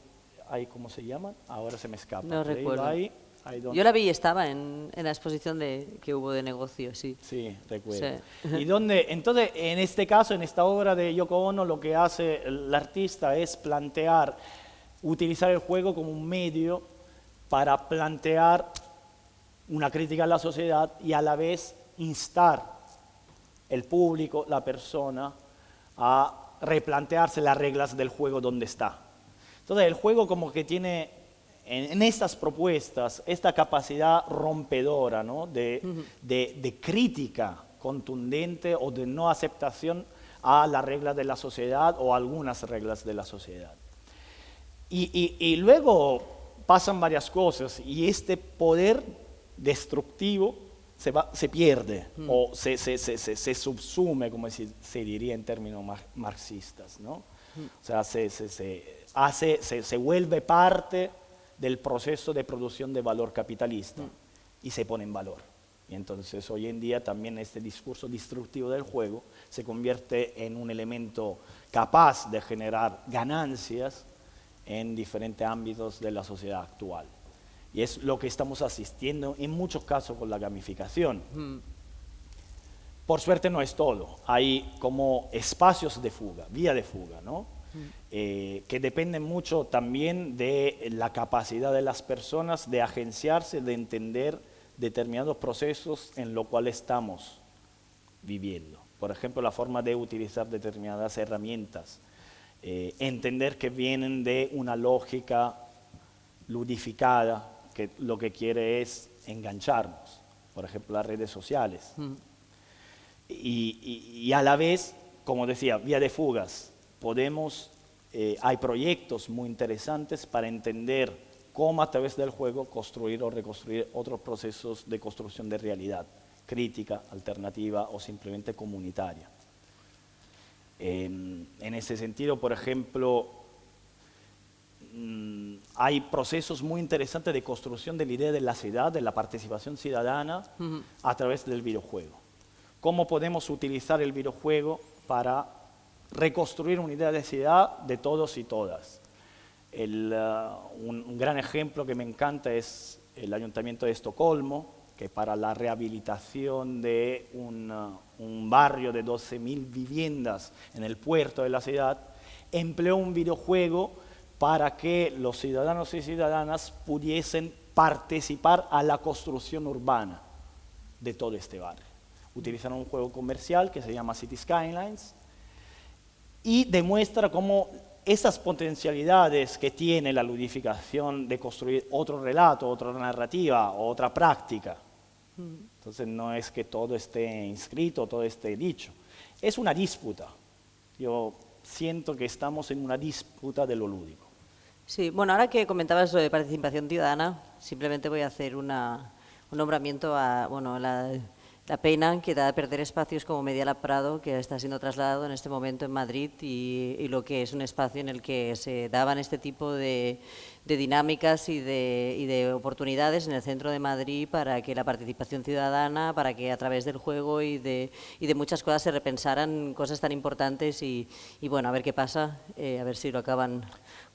¿cómo se llama? Ahora se me escapa. No Play recuerdo. by, Yo la vi y estaba en, en la exposición de, que hubo de negocio, sí. Sí, recuerdo. Sí. Y donde, entonces, en este caso, en esta obra de Yoko Ono, lo que hace el artista es plantear, utilizar el juego como un medio para plantear una crítica a la sociedad y a la vez instar el público, la persona, a replantearse las reglas del juego donde está. Entonces, el juego como que tiene en, en estas propuestas esta capacidad rompedora ¿no? de, de- de crítica contundente o de no aceptación a las reglas de la sociedad o algunas reglas de la sociedad. Y, luego pasan varias cosas y este poder destructivo se, va, se pierde mm. o se, se, se, subsume, como se diría en términos marxistas. ¿no? Mm. O sea, se, hace, se, vuelve parte del proceso de producción de valor capitalista mm. y se pone en valor. Y entonces hoy en día también este discurso destructivo del juego se convierte en un elemento capaz de generar ganancias en diferentes ámbitos de la sociedad actual. Y es lo que estamos asistiendo en muchos casos con la gamificación. Por suerte no es todo, hay como espacios de fuga, vía de fuga, ¿no? Eh, que dependen mucho también de la capacidad de las personas de agenciarse, de entender determinados procesos en los cuales estamos viviendo. Por ejemplo, la forma de utilizar determinadas herramientas. Eh, entender que vienen de una lógica ludificada, que lo que quiere es engancharnos. Por ejemplo, las redes sociales. Mm. Y, a la vez, como decía, vía de fugas. Podemos, eh, hay proyectos muy interesantes para entender cómo a través del juego construir o reconstruir otros procesos de construcción de realidad, crítica, alternativa o simplemente comunitaria. en ese sentido, por ejemplo, mm, hay procesos muy interesantes de construcción de la idea de la ciudad, de la participación ciudadana a través del videojuego. ¿Cómo podemos utilizar el videojuego para reconstruir una idea de ciudad de todos y todas? Uh, un, gran ejemplo que me encanta es el Ayuntamiento de Estocolmo, que para la rehabilitación de un, uh, barrio de 12.000 viviendas en el puerto de la ciudad, empleó un videojuego para que los ciudadanos y ciudadanas pudiesen participar a la construcción urbana de todo este barrio. Utilizaron un juego comercial que se llama City Skylines y demuestra cómo esas potencialidades que tiene la ludificación de construir otro relato, otra narrativa, otra práctica. Entonces no es que todo esté inscrito, todo esté dicho. Es una disputa. Yo siento que estamos en una disputa de lo lúdico. Sí, bueno, ahora que comentabas sobre participación ciudadana, simplemente voy a hacer un nombramiento a bueno, la la pena que da perder espacios como Medialab Prado, que está siendo trasladado en este momento en Madrid, y, lo que es un espacio en el que se daban este tipo de, dinámicas y de, oportunidades en el centro de Madrid para que la participación ciudadana, para que a través del juego y de, muchas cosas se repensaran cosas tan importantes y, bueno, a ver qué pasa, eh, a ver si lo acaban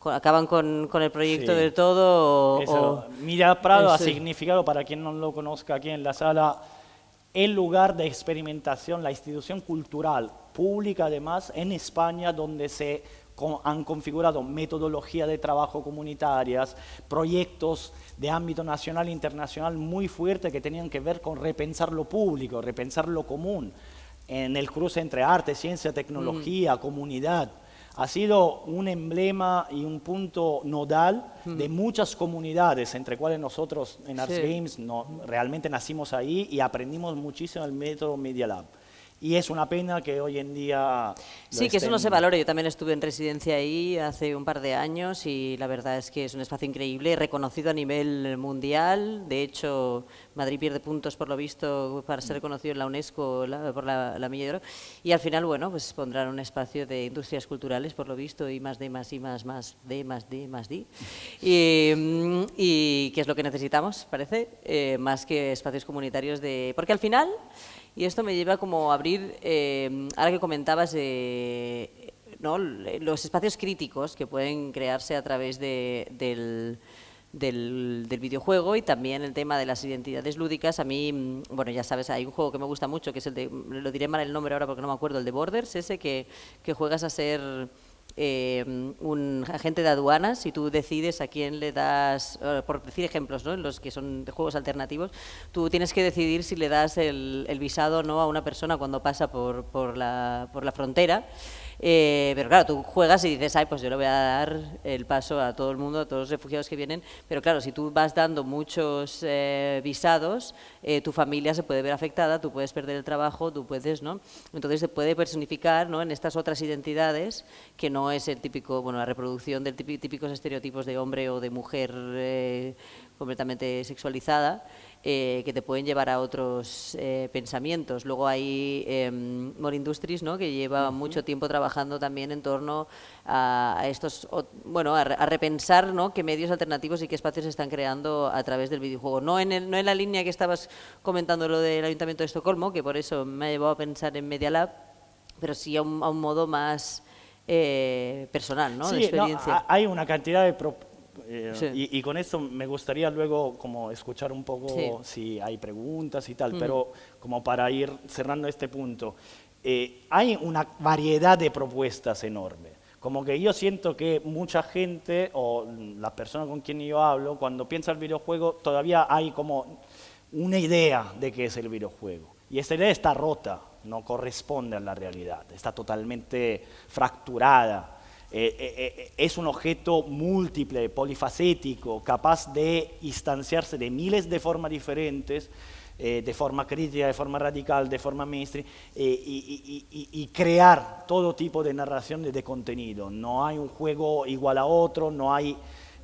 acaban con, el proyecto del todo. O, Mira Prado ha significado, para quien no lo conozca aquí en la sala, el lugar de experimentación, la institución cultural pública además en España donde se han configurado metodologías de trabajo comunitarias, proyectos de ámbito nacional e internacional muy fuertes que tenían que ver con repensar lo público, repensar lo común, en el cruce entre arte, ciencia, tecnología, mm. comunidad ha sido un emblema y un punto nodal de muchas comunidades, entre cuales nosotros en Arts Games no, realmente nacimos ahí y aprendimos muchísimo el método Media Lab. Y es una pena que hoy en día... Sí, que eso no se valore. Yo también estuve en residencia ahí hace un par de años y la verdad es que es un espacio increíble, reconocido a nivel mundial. De hecho, Madrid pierde puntos, por lo visto, para ser reconocido en la UNESCO por la, la Milla de Oro. Y al final, bueno, pues pondrán un espacio de industrias culturales, por lo visto, y más D, más I, más, más D, más D, más D. Y, y que es lo que necesitamos, parece, eh, más que espacios comunitarios de... Porque al final... Y esto me lleva como a abrir, eh, ahora que comentabas, los espacios críticos que pueden crearse a través del, del, videojuego y también el tema de las identidades lúdicas. A mí, mm, bueno, ya sabes, hay un juego que me gusta mucho, que es el de, lo diré mal el nombre ahora porque no me acuerdo, el de Borders, ese que, que juegas a ser eh, un agente de aduanas y tú decides a quién le das, eh, por decir ejemplos, ¿no? los que son de juegos alternativos, tú tienes que decidir si le das el, visado o no a una persona cuando pasa por, por, la, por la frontera Eh, pero claro, tú juegas y dices, ay, pues yo le voy a dar el paso a todo el mundo, a todos los refugiados que vienen, pero claro, si tú vas dando muchos eh, visados, eh, tu familia se puede ver afectada, tú puedes perder el trabajo, tú puedes, ¿no? Entonces se puede personificar ¿no? en estas otras identidades, que no es el típico, bueno, la reproducción de típicos estereotipos de hombre o de mujer completamente sexualizada, eh, que te pueden llevar a otros eh, pensamientos. Luego hay eh, More Industries, ¿no? que lleva mucho tiempo trabajando también en torno a, estos, bueno, a, repensar ¿no? qué medios alternativos y qué espacios se están creando a través del videojuego. No en, el, no en la línea que estabas comentando lo del Ayuntamiento de Estocolmo, que por eso me ha llevado a pensar en Media Lab, pero sí a un, modo más personal, ¿no? Sí, de experiencia. hay una cantidad de, eh, y, con esto me gustaría luego como escuchar un poco si hay preguntas y tal, pero como para ir cerrando este punto, eh, hay una variedad de propuestas enorme. Como que yo siento que mucha gente o la persona con quien yo hablo, cuando piensa el videojuego, todavía hay como una idea de qué es el videojuego. Y esa idea está rota, no corresponde a la realidad, está totalmente fracturada. Eh, eh, eh, es un objeto múltiple, polifacético, capaz de instanciarse de miles de formas diferentes, de forma crítica, de forma radical, de forma mainstream, y, crear todo tipo de narración de, de, contenido. No hay un juego igual a otro, no hay,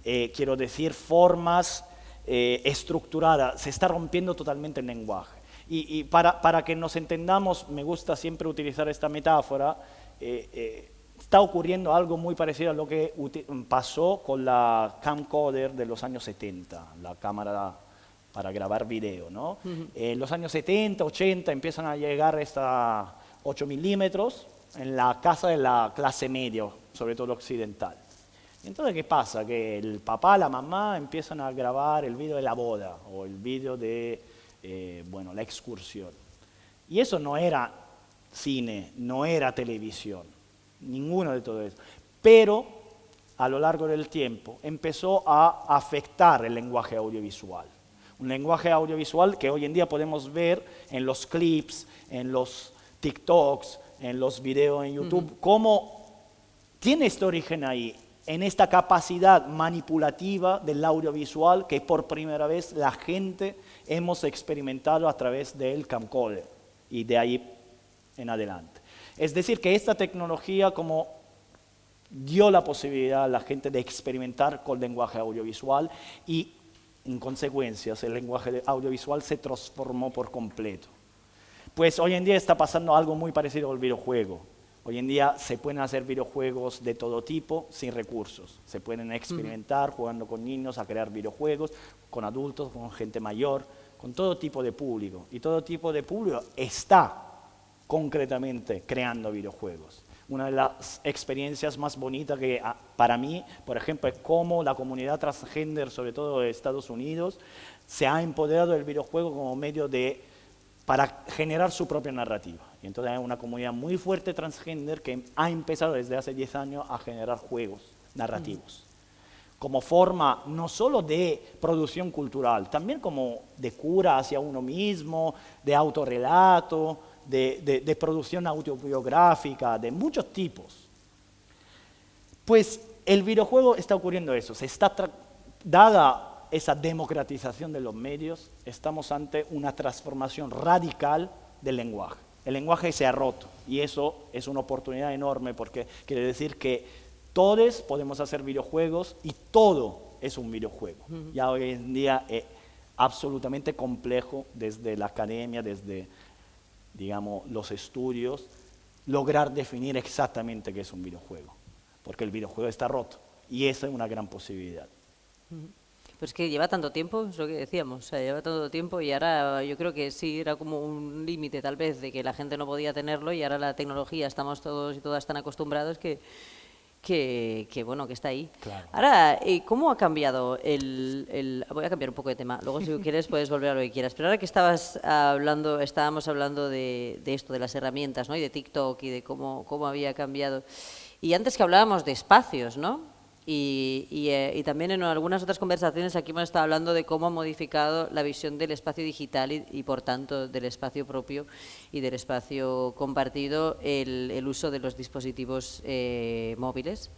quiero decir, formas estructuradas, se está rompiendo totalmente el lenguaje. Y, para, para, que nos entendamos, me gusta siempre utilizar esta metáfora, está ocurriendo algo muy parecido a lo que pasó con la camcorder de los años 70, la cámara para grabar video. ¿no? En los años 70, 80 empiezan a llegar estas 8 milímetros en la casa de la clase media, sobre todo occidental. Entonces, ¿qué pasa? Que el papá, la mamá empiezan a grabar el video de la boda o el video de eh, bueno, la excursión. Y eso no era cine, no era televisión ninguno de todo eso. Pero a lo largo del tiempo empezó a afectar el lenguaje audiovisual. Un lenguaje audiovisual que hoy en día podemos ver en los clips, en los TikToks, en los videos en YouTube, cómo tiene este origen ahí, en esta capacidad manipulativa del audiovisual que por primera vez la gente hemos experimentado a través del camcorder y de ahí en adelante. Es decir, que esta tecnología como dio la posibilidad a la gente de experimentar con lenguaje audiovisual y en consecuencia el lenguaje audiovisual se transformó por completo. Pues hoy en día está pasando algo muy parecido al videojuego. Hoy en día se pueden hacer videojuegos de todo tipo sin recursos. Se pueden experimentar jugando con niños a crear videojuegos, con adultos, con gente mayor, con todo tipo de público. Y todo tipo de público está concretamente creando videojuegos. Una de las experiencias más bonitas que ah, para mí, por ejemplo, es cómo la comunidad transgender, sobre todo de Estados Unidos, se ha empoderado del videojuego como medio de, para generar su propia narrativa. Y entonces hay una comunidad muy fuerte transgender que ha empezado desde hace 10 años a generar juegos narrativos. como forma no solo de producción cultural, también como de cura hacia uno mismo, de autorrelato, de, producción autobiográfica, de muchos tipos. Pues el videojuego está ocurriendo eso, se está dada esa democratización de los medios, estamos ante una transformación radical del lenguaje. El lenguaje se ha roto y eso es una oportunidad enorme porque quiere decir que todos podemos hacer videojuegos y todo es un videojuego. Ya hoy en día es absolutamente complejo desde la academia, desde digamos, los estudios, lograr definir exactamente qué es un videojuego, porque el videojuego está roto. Y esa es una gran posibilidad. Pues que lleva tanto tiempo, es lo que decíamos, lleva tanto tiempo y ahora yo creo que sí era como un límite tal vez de que la gente no podía tenerlo y ahora la tecnología, estamos todos y todas tan acostumbrados que, que, bueno, que está ahí. Ahora, eh, ¿cómo ha cambiado el, Voy a cambiar un poco de tema, luego si quieres puedes volver a lo que quieras, pero ahora que estabas hablando, estábamos hablando de, esto, de las herramientas, ¿no? Y de TikTok y de cómo, cómo había cambiado. Y antes que hablábamos de espacios, ¿no? Eh, y, también en algunas otras conversaciones aquí hemos estado hablando de cómo ha modificado la visión del espacio digital y, por tanto del espacio propio y del espacio compartido el, uso de los dispositivos eh, móviles.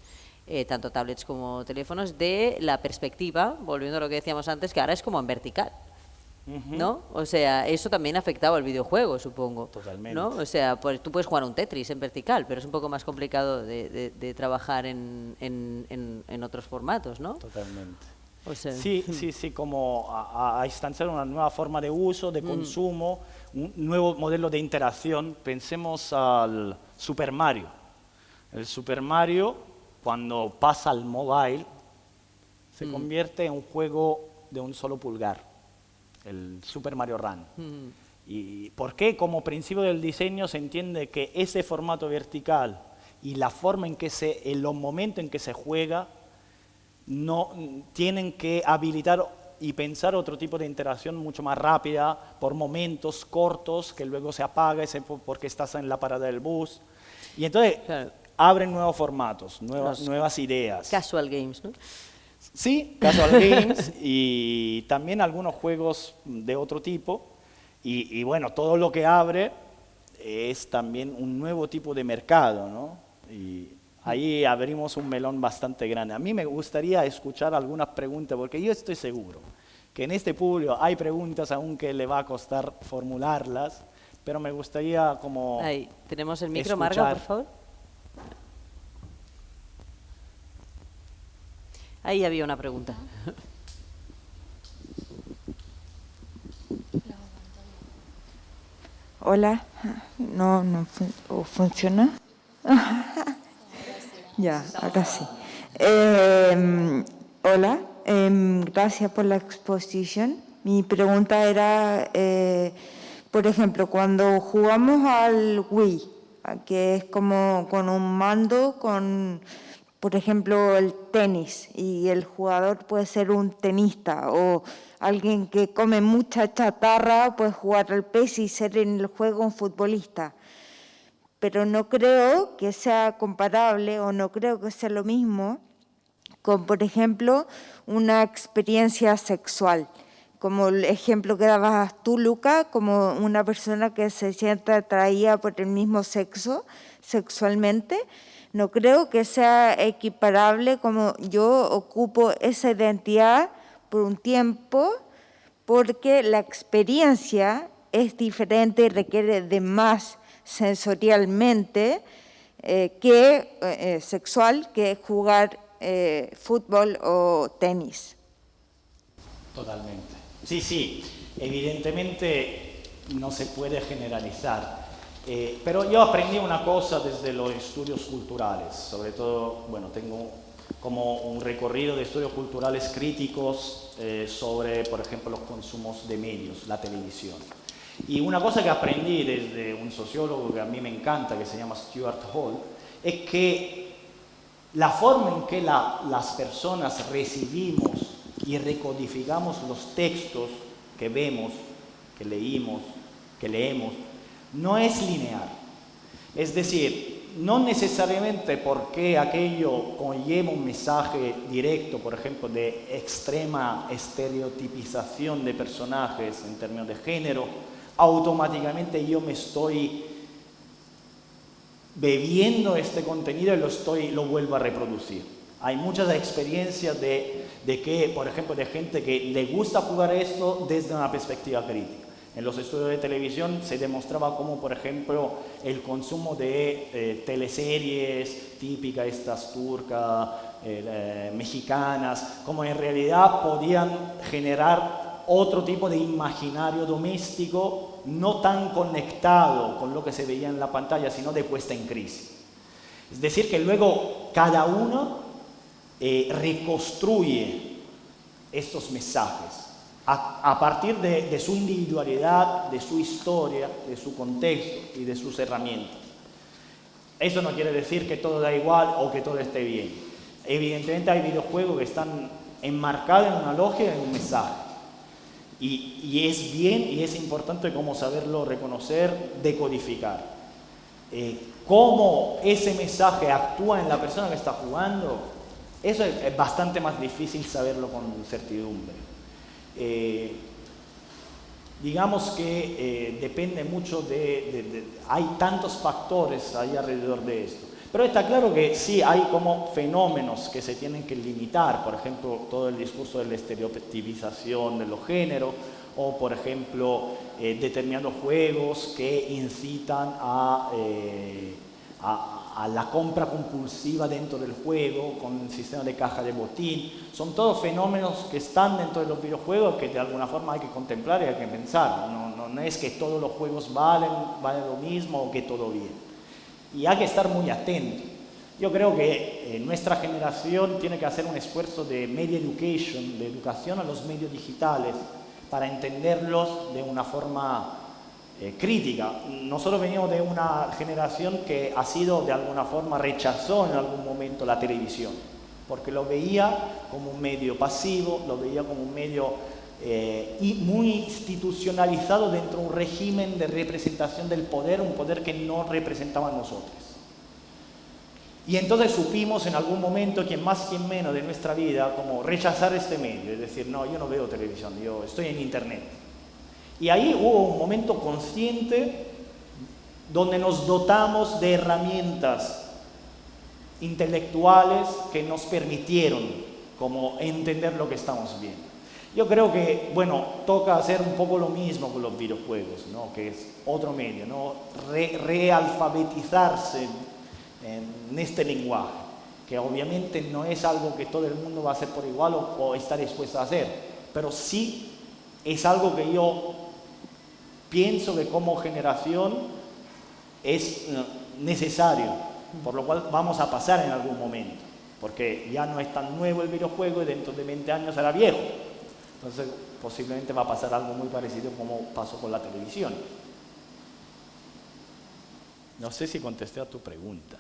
Eh, tanto tablets como teléfonos, de la perspectiva, volviendo a lo que decíamos antes, que ahora es como en vertical. ¿No? O sea, eso también ha afectado al videojuego, supongo. Totalmente. ¿no? O sea, pues tú puedes jugar un Tetris en vertical, pero es un poco más complicado de, trabajar en, en, otros formatos, ¿no? Totalmente. sí, sí, sí, como a, a, instanciar una nueva forma de uso, de mm. consumo, un nuevo modelo de interacción. Pensemos al Super Mario. El Super Mario, cuando pasa al mobile, se mm. convierte en un juego de un solo pulgar el Super Mario Run. ¿Y por qué? Como principio del diseño se entiende que ese formato vertical y la forma en que se, en los momentos en que se juega, no, tienen que habilitar y pensar otro tipo de interacción mucho más rápida, por momentos cortos, que luego se apaga ese porque estás en la parada del bus. Y entonces abren nuevos formatos, nuevas, nuevas ideas. Casual games, ¿no? Sí, Casual Games y también algunos juegos de otro tipo. Y, bueno, todo lo que abre es también un nuevo tipo de mercado, ¿no? Y ahí abrimos un melón bastante grande. A mí me gustaría escuchar algunas preguntas, porque yo estoy seguro que en este público hay preguntas aunque le va a costar formularlas, pero me gustaría como... Ahí, tenemos el micro, Marga, por favor. Ahí había una pregunta. Hola, no, no funciona. ya, ahora sí. Em, hola, em, gracias por la exposición. Mi pregunta era, eh, por ejemplo, cuando jugamos al Wii, que es como con un mando, con por ejemplo, el tenis y el jugador puede ser un tenista o alguien que come mucha chatarra puede jugar al pez y ser en el juego un futbolista. Pero no creo que sea comparable o no creo que sea lo mismo con, por ejemplo, una experiencia sexual. Como el ejemplo que dabas tú, Luca, como una persona que se siente atraída por el mismo sexo sexualmente, no creo que sea equiparable como yo ocupo esa identidad por un tiempo, porque la experiencia es diferente y requiere de más sensorialmente eh, que eh, sexual que jugar eh, fútbol o tenis. Totalmente. Sí, sí, evidentemente no se puede generalizar. Eh, pero yo aprendí una cosa desde los estudios culturales, sobre todo, bueno, tengo como un recorrido de estudios culturales críticos eh, sobre, por ejemplo, los consumos de medios, la televisión. Y una cosa que aprendí desde un sociólogo que a mí me encanta, que se llama Stuart Hall, es que la forma en que las personas recibimos y recodificamos los textos que vemos, que leímos, que leemos, no es lineal. Es decir, no necesariamente porque aquello conlleva un mensaje directo, por ejemplo, de extrema estereotipización de personajes en términos de género, automáticamente yo me estoy bebiendo este contenido y lo, estoy, lo vuelvo a reproducir. Hay muchas experiencias de, de que, por ejemplo, de gente que le gusta jugar esto desde una perspectiva crítica. En los estudios de televisión se demostraba cómo, por ejemplo, el consumo de eh, teleseries típicas, estas turcas, eh, eh, mexicanas, como en realidad podían generar otro tipo de imaginario doméstico no tan conectado con lo que se veía en la pantalla, sino de puesta en crisis. Es decir, que luego cada uno reconstruye estos mensajes a, partir de, su individualidad, de su historia, de su contexto y de sus herramientas. Eso no quiere decir que todo da igual o que todo esté bien. Evidentemente hay videojuegos que están enmarcados en una lógica, en un mensaje. Y, es bien y es importante cómo saberlo reconocer, decodificar. Eh, cómo ese mensaje actúa en la persona que está jugando, Eso es, bastante más difícil saberlo con certidumbre. Eh, digamos que eh, depende mucho de, Hay tantos factores ahí alrededor de esto. Pero está claro que sí hay como fenómenos que se tienen que limitar, por ejemplo, todo el discurso de la estereotipización de los géneros, o por ejemplo, eh, determinados juegos que incitan a, a a la compra compulsiva dentro del juego, con el sistema de caja de botín. Son todos fenómenos que están dentro de los videojuegos que de alguna forma hay que contemplar y hay que pensar. No, no, es que todos los juegos valen, valen lo mismo o que todo bien. Y hay que estar muy atento. Yo creo que eh, nuestra generación tiene que hacer un esfuerzo de media education, de educación a los medios digitales, para entenderlos de una forma eh, crítica. Nosotros venimos de una generación que ha sido de alguna forma rechazó en algún momento la televisión, porque lo veía como un medio pasivo, lo veía como un medio eh, muy institucionalizado dentro de un régimen de representación del poder, un poder que no representaba a nosotros. Y entonces supimos en algún momento, quien más, quien menos de nuestra vida, como rechazar este medio, es decir, no, yo no veo televisión, yo estoy en internet. Y ahí hubo un momento consciente donde nos dotamos de herramientas intelectuales que nos permitieron como entender lo que estamos viendo. Yo creo que, bueno, toca hacer un poco lo mismo con los videojuegos, ¿no? que es otro medio, ¿no? realfabetizarse en este lenguaje, que obviamente no es algo que todo el mundo va a hacer por igual o, o está dispuesto a hacer, pero sí es algo que yo pienso que como generación es necesario, por lo cual vamos a pasar en algún momento, porque ya no es tan nuevo el videojuego y dentro de 20 años será viejo. Entonces posiblemente va a pasar algo muy parecido como pasó con la televisión. No sé si contesté a tu pregunta.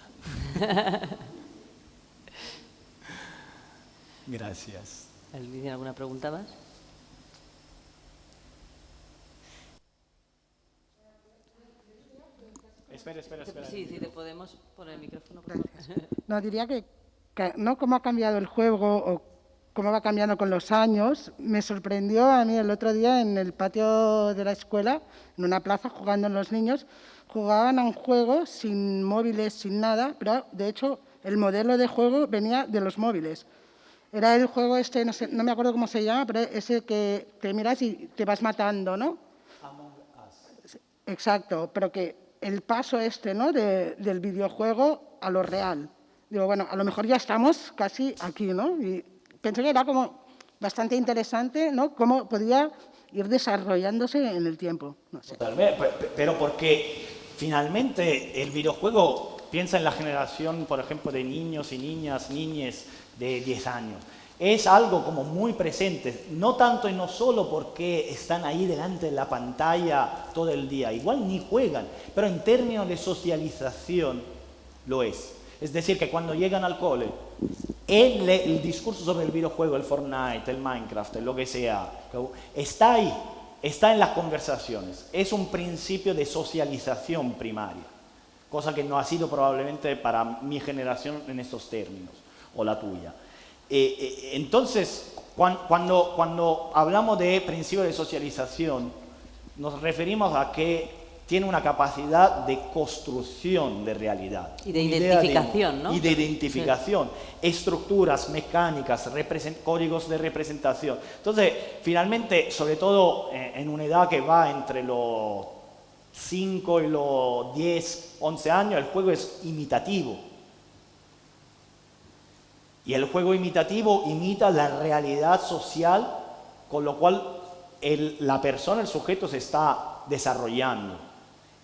Gracias. ¿Alguien alguna pregunta más? Espera, espera, espera. Sí, sí, te podemos poner el micrófono. No, diría que, no cómo ha cambiado el juego o cómo va cambiando con los años. Me sorprendió a mí el otro día en el patio de la escuela, en una plaza, jugando los niños, jugaban a un juego sin móviles, sin nada, pero de hecho el modelo de juego venía de los móviles. Era el juego este, no, sé, no me acuerdo cómo se llama, pero ese que te miras y te vas matando, ¿no? Among Us. Exacto, pero que el paso este ¿no? del videojuego a lo real. Digo, bueno, a lo mejor ya estamos casi aquí, ¿no? Y pensé que era como bastante interesante, ¿no? Cómo podía ir desarrollándose en el tiempo. No sé. Pero porque finalmente el videojuego piensa en la generación, por ejemplo, de niños y niñas, niñes de 10 años es algo como muy presente, no tanto y no solo porque están ahí delante de la pantalla todo el día, igual ni juegan, pero en términos de socialización lo es. Es decir, que cuando llegan al cole, el, el discurso sobre el videojuego, el Fortnite, el Minecraft, lo que sea, está ahí, está en las conversaciones, es un principio de socialización primaria, cosa que no ha sido probablemente para mi generación en estos términos, o la tuya. Eh, eh, entonces, cuando, cuando hablamos de principio de socialización, nos referimos a que tiene una capacidad de construcción de realidad. Y de identificación, ¿no? Y de identificación, estructuras mecánicas, códigos de representación. Entonces, finalmente, sobre todo eh, en una edad que va entre los 5 y los 10, 11 años, el juego es imitativo. Y el juego imitativo imita la realidad social, con lo cual la persona, el sujeto se está desarrollando.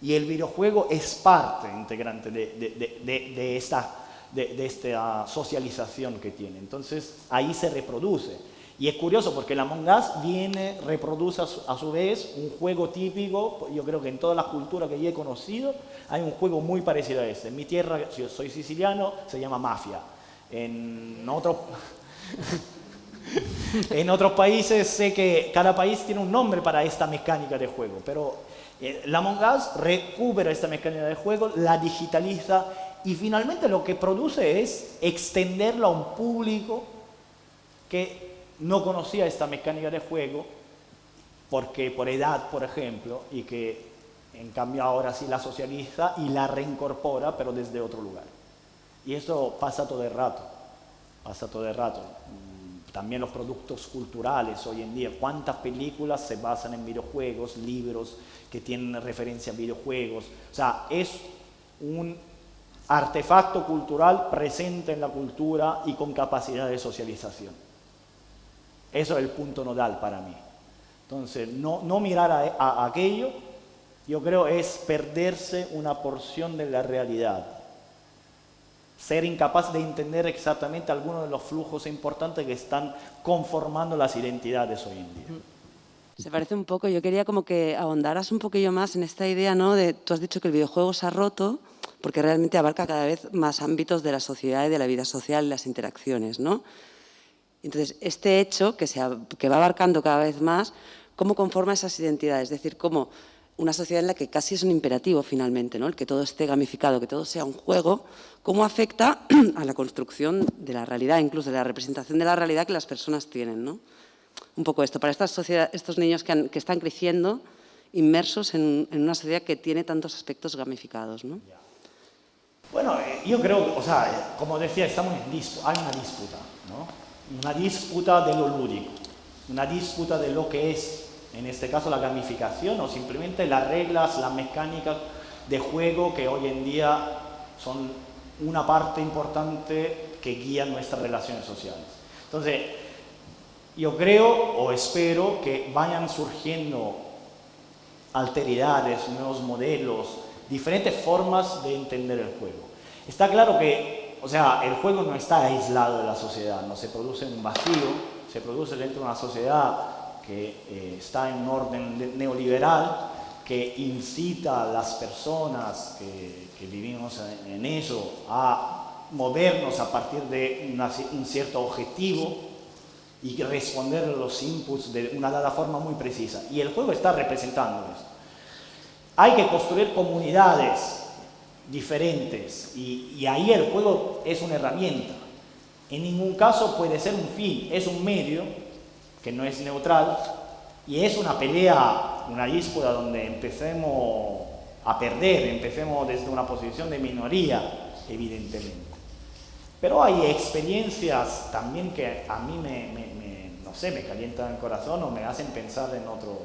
Y el videojuego es parte integrante de, esta, socialización que tiene. Entonces ahí se reproduce. Y es curioso porque la Among Us viene, reproduce a su, a su, vez un juego típico, yo creo que en todas las culturas que yo he conocido hay un juego muy parecido a este. En mi tierra, yo soy siciliano, se llama Mafia. En otros, en países sé que cada país tiene un nombre para esta mecánica de juego, pero eh, la Among Us recupera esta mecánica de juego, la digitaliza y finalmente lo que produce es extenderlo a un público que no conocía esta mecánica de juego, porque por edad, por ejemplo, y que en cambio ahora sí la socializa y la reincorpora, pero desde otro lugar. Y eso pasa todo el rato, pasa todo el rato. Mm, también los productos culturales hoy en día, cuántas películas se basan en videojuegos, libros que tienen referencia a videojuegos. O sea, es un artefacto cultural presente en la cultura y con capacidad de socialización. Eso es el punto nodal para mí. Entonces, no, no mirar a, aquello, yo creo, es perderse una porción de la realidad. Ser incapaz de entender exactamente algunos de los flujos importantes que están conformando las identidades hoy en día. Se parece un poco, yo quería como que ahondaras un poquillo más en esta idea, ¿no? De, tú has dicho que el videojuego se ha roto porque realmente abarca cada vez más ámbitos de la sociedad y de la vida social y las interacciones, ¿no? Entonces, este hecho que, se, que va abarcando cada vez más, ¿cómo conforma esas identidades? Es decir, cómo una sociedad en la que casi es un imperativo finalmente, ¿no? el que todo esté gamificado, que todo sea un juego, cómo afecta a la construcción de la realidad, incluso de la representación de la realidad que las personas tienen. ¿no? Un poco esto, para estas sociedad, estos niños que, están creciendo inmersos en, una sociedad que tiene tantos aspectos gamificados. ¿no? Bueno, eh, yo creo, o sea, como decía, estamos en disputa, hay una disputa, ¿no? una disputa de lo lúdico, una disputa de lo que es, en este caso, la gamificación o simplemente las reglas, las mecánicas de juego que hoy en día son una parte importante que guía nuestras relaciones sociales. Entonces, yo creo o espero que vayan surgiendo alteridades, nuevos modelos, diferentes formas de entender el juego. Está claro que o sea, el juego no está aislado de la sociedad, no se produce en un vacío, se produce dentro de una sociedad que eh, está en un orden neoliberal, que incita a las personas que, vivimos en, eso a movernos a partir de un cierto objetivo y responder a los inputs de una dada forma muy precisa. Y el juego está representando esto. Hay que construir comunidades diferentes y, ahí el juego es una herramienta. En ningún caso puede ser un fin, es un medio que no es neutral y es una pelea, una disputa donde empecemos a perder, empecemos desde una posición de minoría, evidentemente. Pero hay experiencias también que a mí me, no sé, me calientan el corazón o me hacen pensar en otros,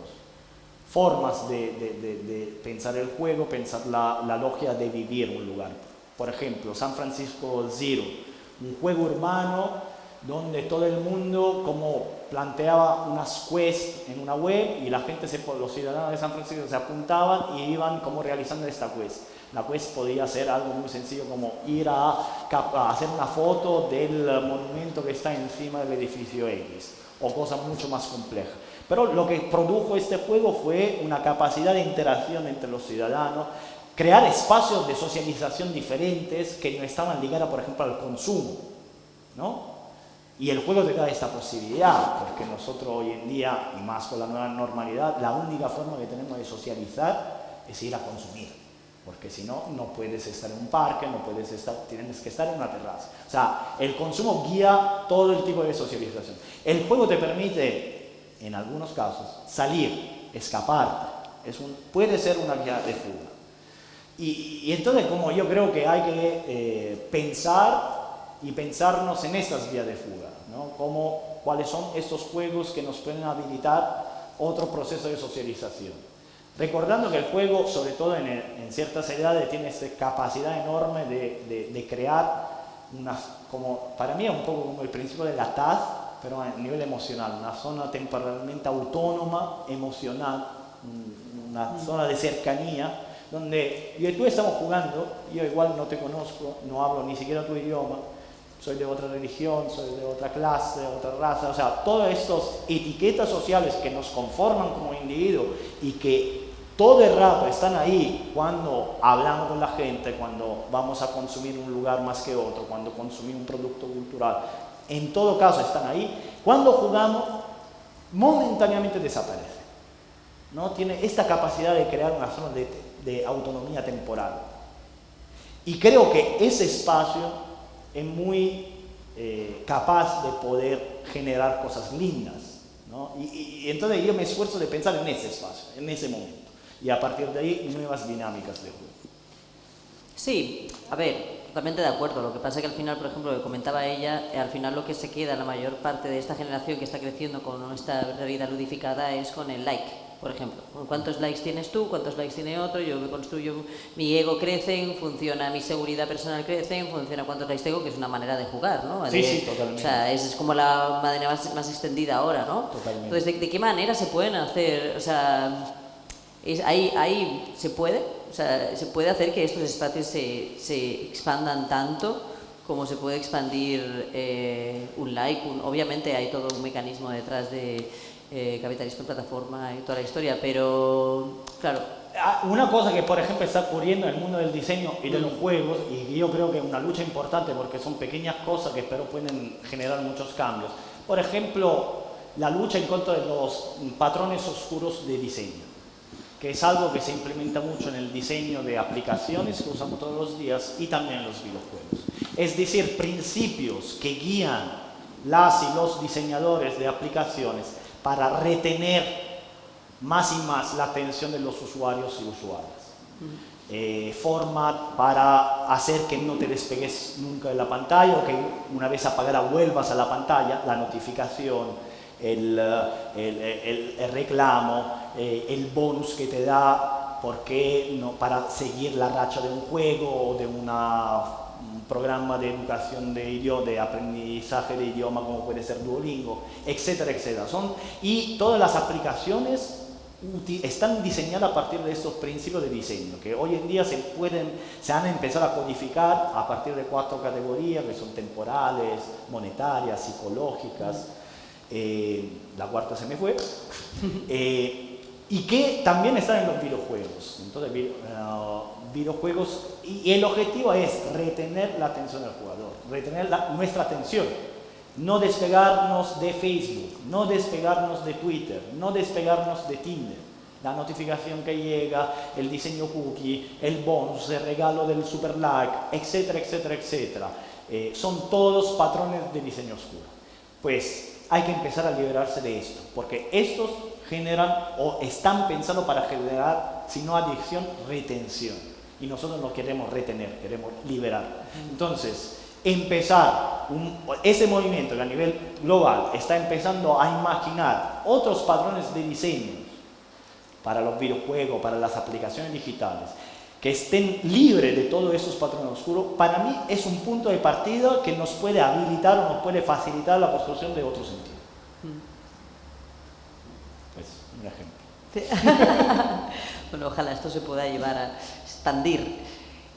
formas de, pensar el juego, pensar la, la, logia de vivir un lugar. Por ejemplo, San Francisco Zero, un juego urbano donde todo el mundo como planteaba unas quests en una web y la gente, se, los ciudadanos de San Francisco se apuntaban y iban como realizando esta quest. La quest podía ser algo muy sencillo como ir a, a hacer una foto del monumento que está encima del edificio X o cosas mucho más complejas. Pero lo que produjo este juego fue una capacidad de interacción entre los ciudadanos, crear espacios de socialización diferentes que no estaban ligados, por ejemplo, al consumo. ¿no? Y el juego te da esta posibilidad, porque nosotros hoy en día, y más con la nueva normalidad, la única forma que tenemos de socializar es ir a consumir. Porque si no, no puedes estar en un parque, no puedes estar, tienes que estar en una terraza. O sea, el consumo guía todo el tipo de socialización. El juego te permite en algunos casos, salir, escapar, es un, puede ser una vía de fuga. Y, entonces, como yo creo que hay que eh, pensar y pensarnos en estas vías de fuga, ¿no? Como, cuáles son estos juegos que nos pueden habilitar otro proceso de socialización. Recordando que el juego, sobre todo en, ciertas edades, tiene esta capacidad enorme de, de, crear unas, como, para mí es un poco como el principio de la TAZ, pero a nivel emocional, una zona temporalmente autónoma, emocional, una mm. zona de cercanía, donde yo y tú estamos jugando, yo igual no te conozco, no hablo ni siquiera tu idioma, soy de otra religión, soy de otra clase, otra raza, o sea, todas estas etiquetas sociales que nos conforman como individuos y que todo el rato están ahí cuando hablamos con la gente, cuando vamos a consumir un lugar más que otro, cuando consumimos un producto cultural, en todo caso están ahí. Cuando jugamos, momentáneamente desaparece. ¿no? Tiene esta capacidad de crear una zona de, autonomía temporal. Y creo que ese espacio es muy eh, capaz de poder generar cosas lindas. ¿no? Y, y, entonces yo me esfuerzo de pensar en ese espacio, en ese momento. Y a partir de ahí, nuevas dinámicas de juego. Sí, a ver, totalmente de acuerdo. Lo que pasa es que al final, por ejemplo, lo que comentaba ella, eh, al final lo que se queda, la mayor parte de esta generación que está creciendo con esta realidad ludificada es con el like, por ejemplo. ¿Cuántos likes tienes tú? ¿Cuántos likes tiene otro? Yo me construyo, mi ego crece, funciona, mi seguridad personal crece, funciona cuántos likes tengo, que es una manera de jugar, ¿no? Sí, sí, totalmente. O sea, es, como la manera más, más extendida ahora, ¿no? Totalmente. Entonces, ¿de, ¿de qué manera se pueden hacer? O sea, es, ahí, ahí se puede, o sea, se puede hacer que estos espacios se, se expandan tanto como se puede expandir eh, un like. Un, obviamente hay todo un mecanismo detrás de eh, capitalismo en plataforma y toda la historia, pero claro. Ah, Una cosa que, por ejemplo, está ocurriendo en el mundo del diseño y de los juegos, y yo creo que es una lucha importante porque son pequeñas cosas que espero pueden generar muchos cambios. Por ejemplo, la lucha en contra de los patrones oscuros de diseño que es algo que se implementa mucho en el diseño de aplicaciones que usamos todos los días y también en los videojuegos. Es decir, principios que guían las y los diseñadores de aplicaciones para retener más y más la atención de los usuarios y usuarias. Eh, format para hacer que no te despegues nunca de la pantalla o que una vez apagada vuelvas a la pantalla, la notificación, el, el, el, el reclamo, eh, el bonus que te da porque no, para seguir la racha de un juego o de una, un programa de educación de idioma, de aprendizaje de idioma como puede ser Duolingo, etcétera, etcétera. Son, y todas las aplicaciones están diseñadas a partir de estos principios de diseño, que hoy en día se, pueden, se han empezado a codificar a partir de cuatro categorías que son temporales, monetarias, psicológicas, eh, la cuarta se me fue, eh, y que también están en los videojuegos. Entonces, uh, videojuegos, y el objetivo es retener la atención del jugador, retener nuestra atención, no despegarnos de Facebook, no despegarnos de Twitter, no despegarnos de Tinder. La notificación que llega, el diseño cookie, el bonus, el regalo del super like, etcétera, etcétera, etcétera. Eh, son todos patrones de diseño oscuro. Pues hay que empezar a liberarse de esto, porque estos generan o están pensados para generar, si no adicción, retención. Y nosotros no queremos retener, queremos liberar. Entonces, empezar un, ese movimiento que a nivel global está empezando a imaginar otros patrones de diseño para los videojuegos, para las aplicaciones digitales, que estén libres de todos esos patrones oscuros, para mí es un punto de partida que nos puede habilitar o nos puede facilitar la construcción de otro sentido. Pues, un ejemplo. bueno, ojalá esto se pueda llevar a expandir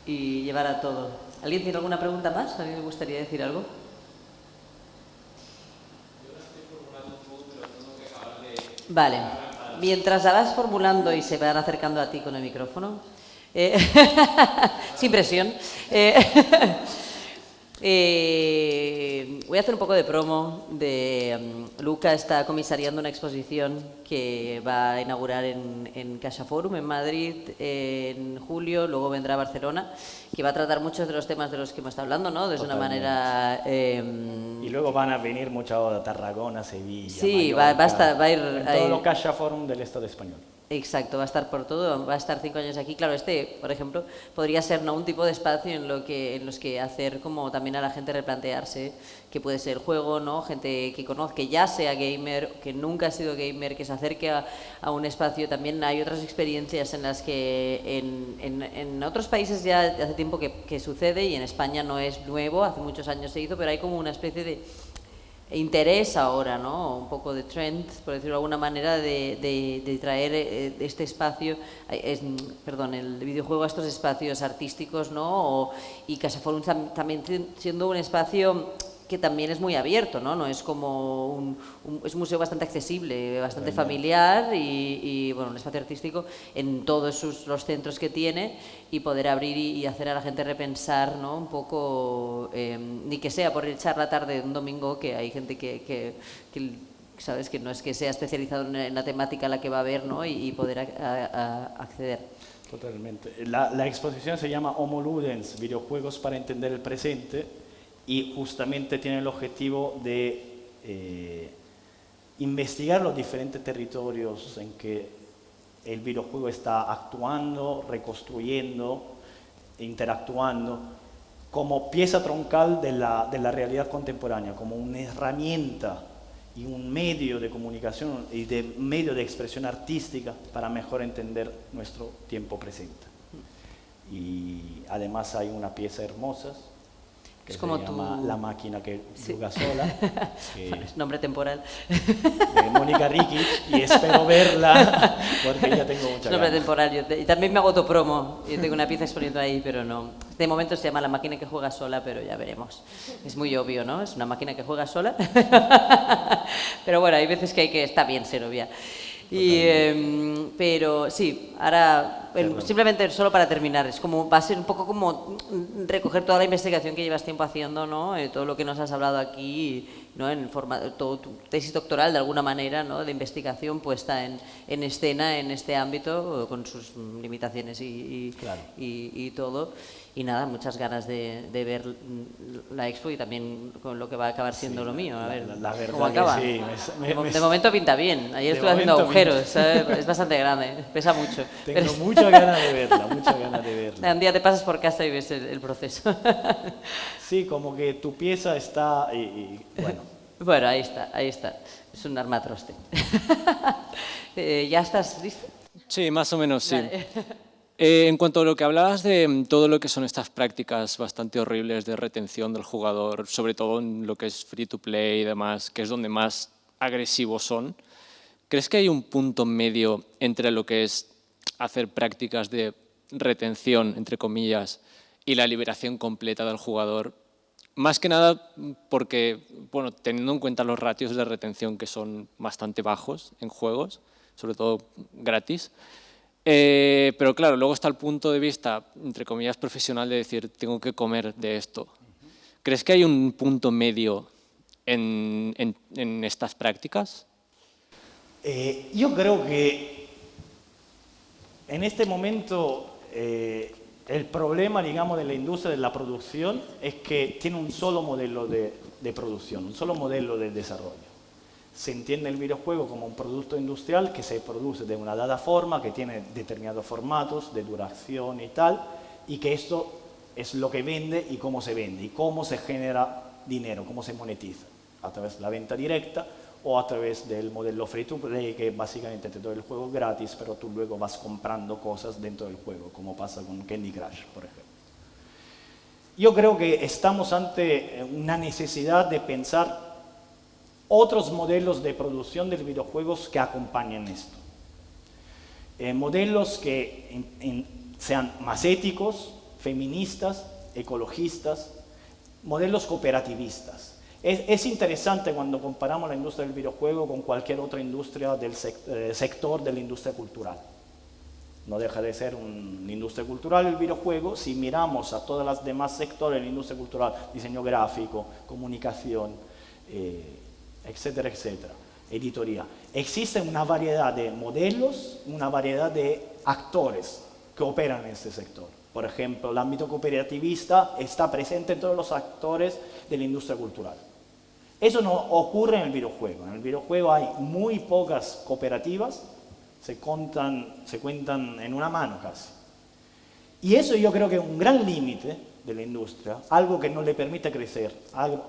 y llevar a todo. ¿Alguien tiene alguna pregunta más? ¿A alguien le gustaría decir algo? Vale. Mientras la vas formulando y se van acercando a ti con el micrófono, eh, sin presión, eh, eh, voy a hacer un poco de promo. De, um, Luca está comisariando una exposición que va a inaugurar en, en Caixa Forum en Madrid en julio, luego vendrá a Barcelona, que va a tratar muchos de los temas de los que hemos estado hablando, ¿no? De una manera... Eh, y luego van a venir muchas de Tarragona, Sevilla, Sí, Mallorca, va, va, a estar, va a ir... en a todo ir- lo Caixa Forum del Estado español. Exacto, va a estar por todo, va a estar cinco años aquí. Claro, este, por ejemplo, podría ser ¿no? un tipo de espacio en, lo que, en los que hacer como también a la gente replantearse que puede ser juego, ¿no? Gente que conozca, que ya sea gamer, que nunca ha sido gamer, que se acerque a, a un espacio. También hay otras experiencias en las que en, en- en otros países ya hace tiempo que, que sucede y en España no es nuevo, hace muchos años se hizo, pero hay como una especie de interés ahora, ¿no? Un poco de trend, por decirlo de alguna manera, de, de- de traer eh, este espacio, eh, es- perdón, el videojuego a estos espacios artísticos, ¿no? O- y Casaforum tam- también siendo un espacio que también es muy abierto, ¿no? No es como un, un- es un museo bastante accesible, bastante familiar y, y, bueno, un espacio artístico en todos sus, los centros que tiene y poder abrir y, y hacer a la gente repensar, ¿no? Un poco, eh, ni que sea por echar la tarde de un domingo, que hay gente que, que- que sabes que no es que sea especializado en, en la temática a la que va a ver, ¿no? Y, y poder a- a- a acceder. Totalmente. La, la, exposición se llama Homo Ludens, videojuegos para entender el presente, y justamente tiene el objetivo de eh, investigar los diferentes territorios en que el videojuego está actuando, reconstruyendo, interactuando, como pieza troncal de la, de la realidad contemporánea, como una herramienta y un medio de comunicación y de medio de expresión artística para mejor entender nuestro tiempo presente. Y además hay una pieza hermosa que es como llama La máquina que juega sola. es nombre temporal. De Mónica Rikic y espero verla porque ya tengo mucha Nombre temporal. y también me hago promo y tengo una pieza exponiendo ahí, pero no. De momento se llama La máquina que juega sola, pero ya veremos. Es muy obvio, ¿no? Es una máquina que juega sola. pero bueno, hay veces que hay que... Está bien ser obvia. Y, em, pero sí, ahora simplemente solo para terminar, es como va a ser un poco como recoger toda la investigación que llevas tiempo haciendo, ¿no? Eh, todo lo que nos has hablado aquí, ¿no? En forma, todo tu tesis doctoral de alguna manera, ¿no? De investigación puesta en, en escena en este ámbito con sus limitaciones y, y todo. Y nada, muchas ganas de, de, ver la expo y también con lo que va a acabar siendo lo mío. A ver la, verdad cómo acaba. Sí, de, momento pinta bien. Ayer estuve haciendo agujeros, es bastante grande, pesa mucho. Tengo muchas ganas de verla, muchas ganas de verla. Un día te pasas por casa y ves el, proceso. Sí, como que tu pieza está... Y, bueno. bueno, ahí está, ahí está. Es un armatroste. Eh, ¿Ya estás listo? Sí, más o menos, sí. Eh, en cuanto a lo que hablabas de mm, todo lo que son estas prácticas bastante horribles de retención del jugador, sobre todo en lo que es free to play y demás, que es donde más agresivos son, ¿crees que hay un punto medio entre lo que es hacer prácticas de retención, entre comillas, y la liberación completa del jugador? Más que nada porque, bueno, teniendo en cuenta los ratios de retención que son bastante bajos en juegos, sobre todo gratis, eh, pero claro, luego está el punto de vista, entre comillas, profesional de decir, tengo que comer de esto. ¿Crees que hay un punto medio en, estas prácticas? Eh, yo creo que en este momento eh, el problema, digamos, de la industria de la producción es que tiene un solo modelo de producción, un solo modelo de desarrollo se entiende el videojuego como un producto industrial que se produce de una dada forma, que tiene determinados formatos de duración y tal, y que esto es lo que vende y cómo se vende, y cómo se genera dinero, cómo se monetiza, a través de la venta directa o a través del modelo free to play, que básicamente te doy el juego gratis, pero tú luego vas comprando cosas dentro del juego, como pasa con Candy Crush, por ejemplo. Yo creo que estamos ante una necesidad de pensar otros modelos de producción de videojuegos que acompañen esto. Eh, modelos que sean más éticos, feministas, ecologistas, modelos cooperativistas. Es, interesante cuando comparamos la industria del videojuego con cualquier otra industria del eh, sector de la industria cultural. No deja de ser una industria cultural el videojuego si miramos a todos los demás sectores de la industria cultural, diseño gráfico, comunicación, eh, etcétera, etcétera, editoría. Existe una variedad de modelos, una variedad de actores que operan en este sector. Por ejemplo, el ámbito cooperativista está presente en todos los actores de la industria cultural. Eso no ocurre en el videojuego. En el videojuego hay muy pocas cooperativas, se, se cuentan en una mano casi. Y eso yo creo que es un gran límite de la industria, algo que no le permite crecer,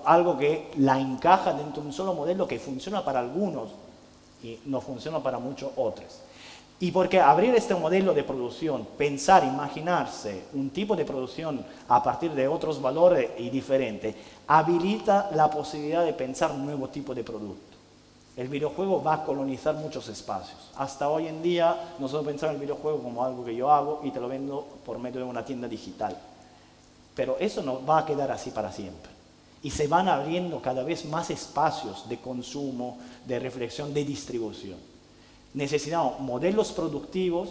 algo, que la encaja dentro de un solo modelo que funciona para algunos y no funciona para muchos otros. Y porque abrir este modelo de producción, pensar, imaginarse un tipo de producción a partir de otros valores y diferentes, habilita la posibilidad de pensar un nuevo tipo de producto. El videojuego va a colonizar muchos espacios. Hasta hoy en día nosotros pensamos el videojuego como algo que yo hago y te lo vendo por medio de una tienda digital. Pero eso no va a quedar así para siempre. Y se van abriendo cada vez más espacios de consumo, de reflexión, de distribución. Necesitamos modelos productivos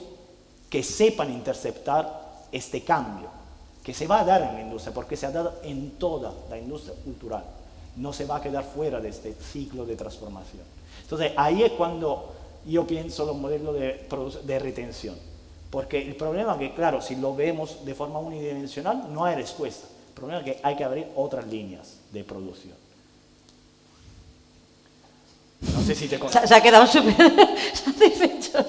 que sepan interceptar este cambio, que se va a dar en la industria, porque se ha dado en toda la industria cultural. No se va a quedar fuera de este ciclo de transformación. Entonces, ahí es cuando yo pienso los modelos de, de retención Porque el problema es que, claro, si lo vemos de forma unidimensional, no hay respuesta. El problema es que hay que abrir otras líneas de producción. No sé si te se, se ha quedado súper satisfecho.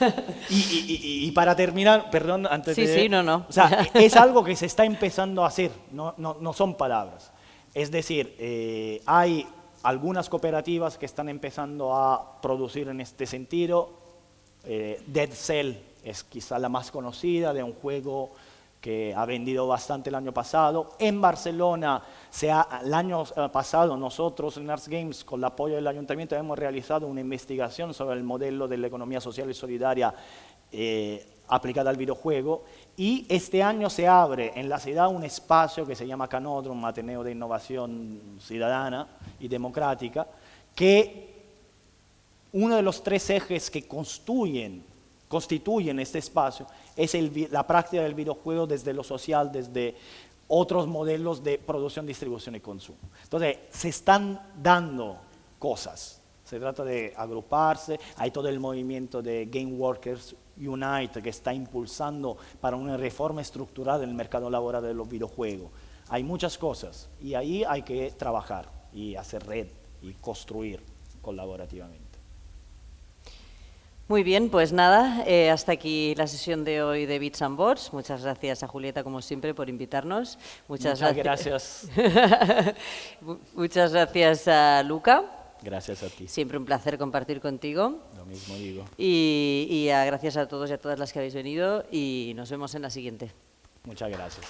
Y, y, y, y, para terminar, perdón, antes sí, de... Sí, no, no. O sea, es algo que se está empezando a hacer, no, no, no son palabras. Es decir, eh, hay algunas cooperativas que están empezando a producir en este sentido. Eh, Dead Cell es quizá la más conocida de un juego que ha vendido bastante el año pasado. En Barcelona, se ha, el año eh, pasado nosotros en Arts Games, con el apoyo del ayuntamiento, hemos realizado una investigación sobre el modelo de la economía social y solidaria eh, aplicada al videojuego. Y este año se abre en la ciudad un espacio que se llama Canodrum, Ateneo de Innovación Ciudadana y Democrática, que uno de los tres ejes que construyen constituyen este espacio es la práctica del videojuego desde lo social, desde otros modelos de producción, distribución y consumo. Entonces, se están dando cosas. Se trata de agruparse, hay todo el movimiento de Game Workers Unite que está impulsando para una reforma estructural del mercado laboral de los videojuegos. Hay muchas cosas y ahí hay que trabajar y hacer red y construir colaborativamente. Muy bien, pues nada, eh, hasta aquí la sesión de hoy de Bits and Bots. Muchas gracias a Julieta, como siempre, por invitarnos. Muchas, Muchas gracias. Muchas gracias a Luca. Gracias a ti. Siempre un placer compartir contigo. Lo mismo digo. Y, y a, gracias a todos y a todas las que habéis venido y nos vemos en la siguiente. Muchas gracias.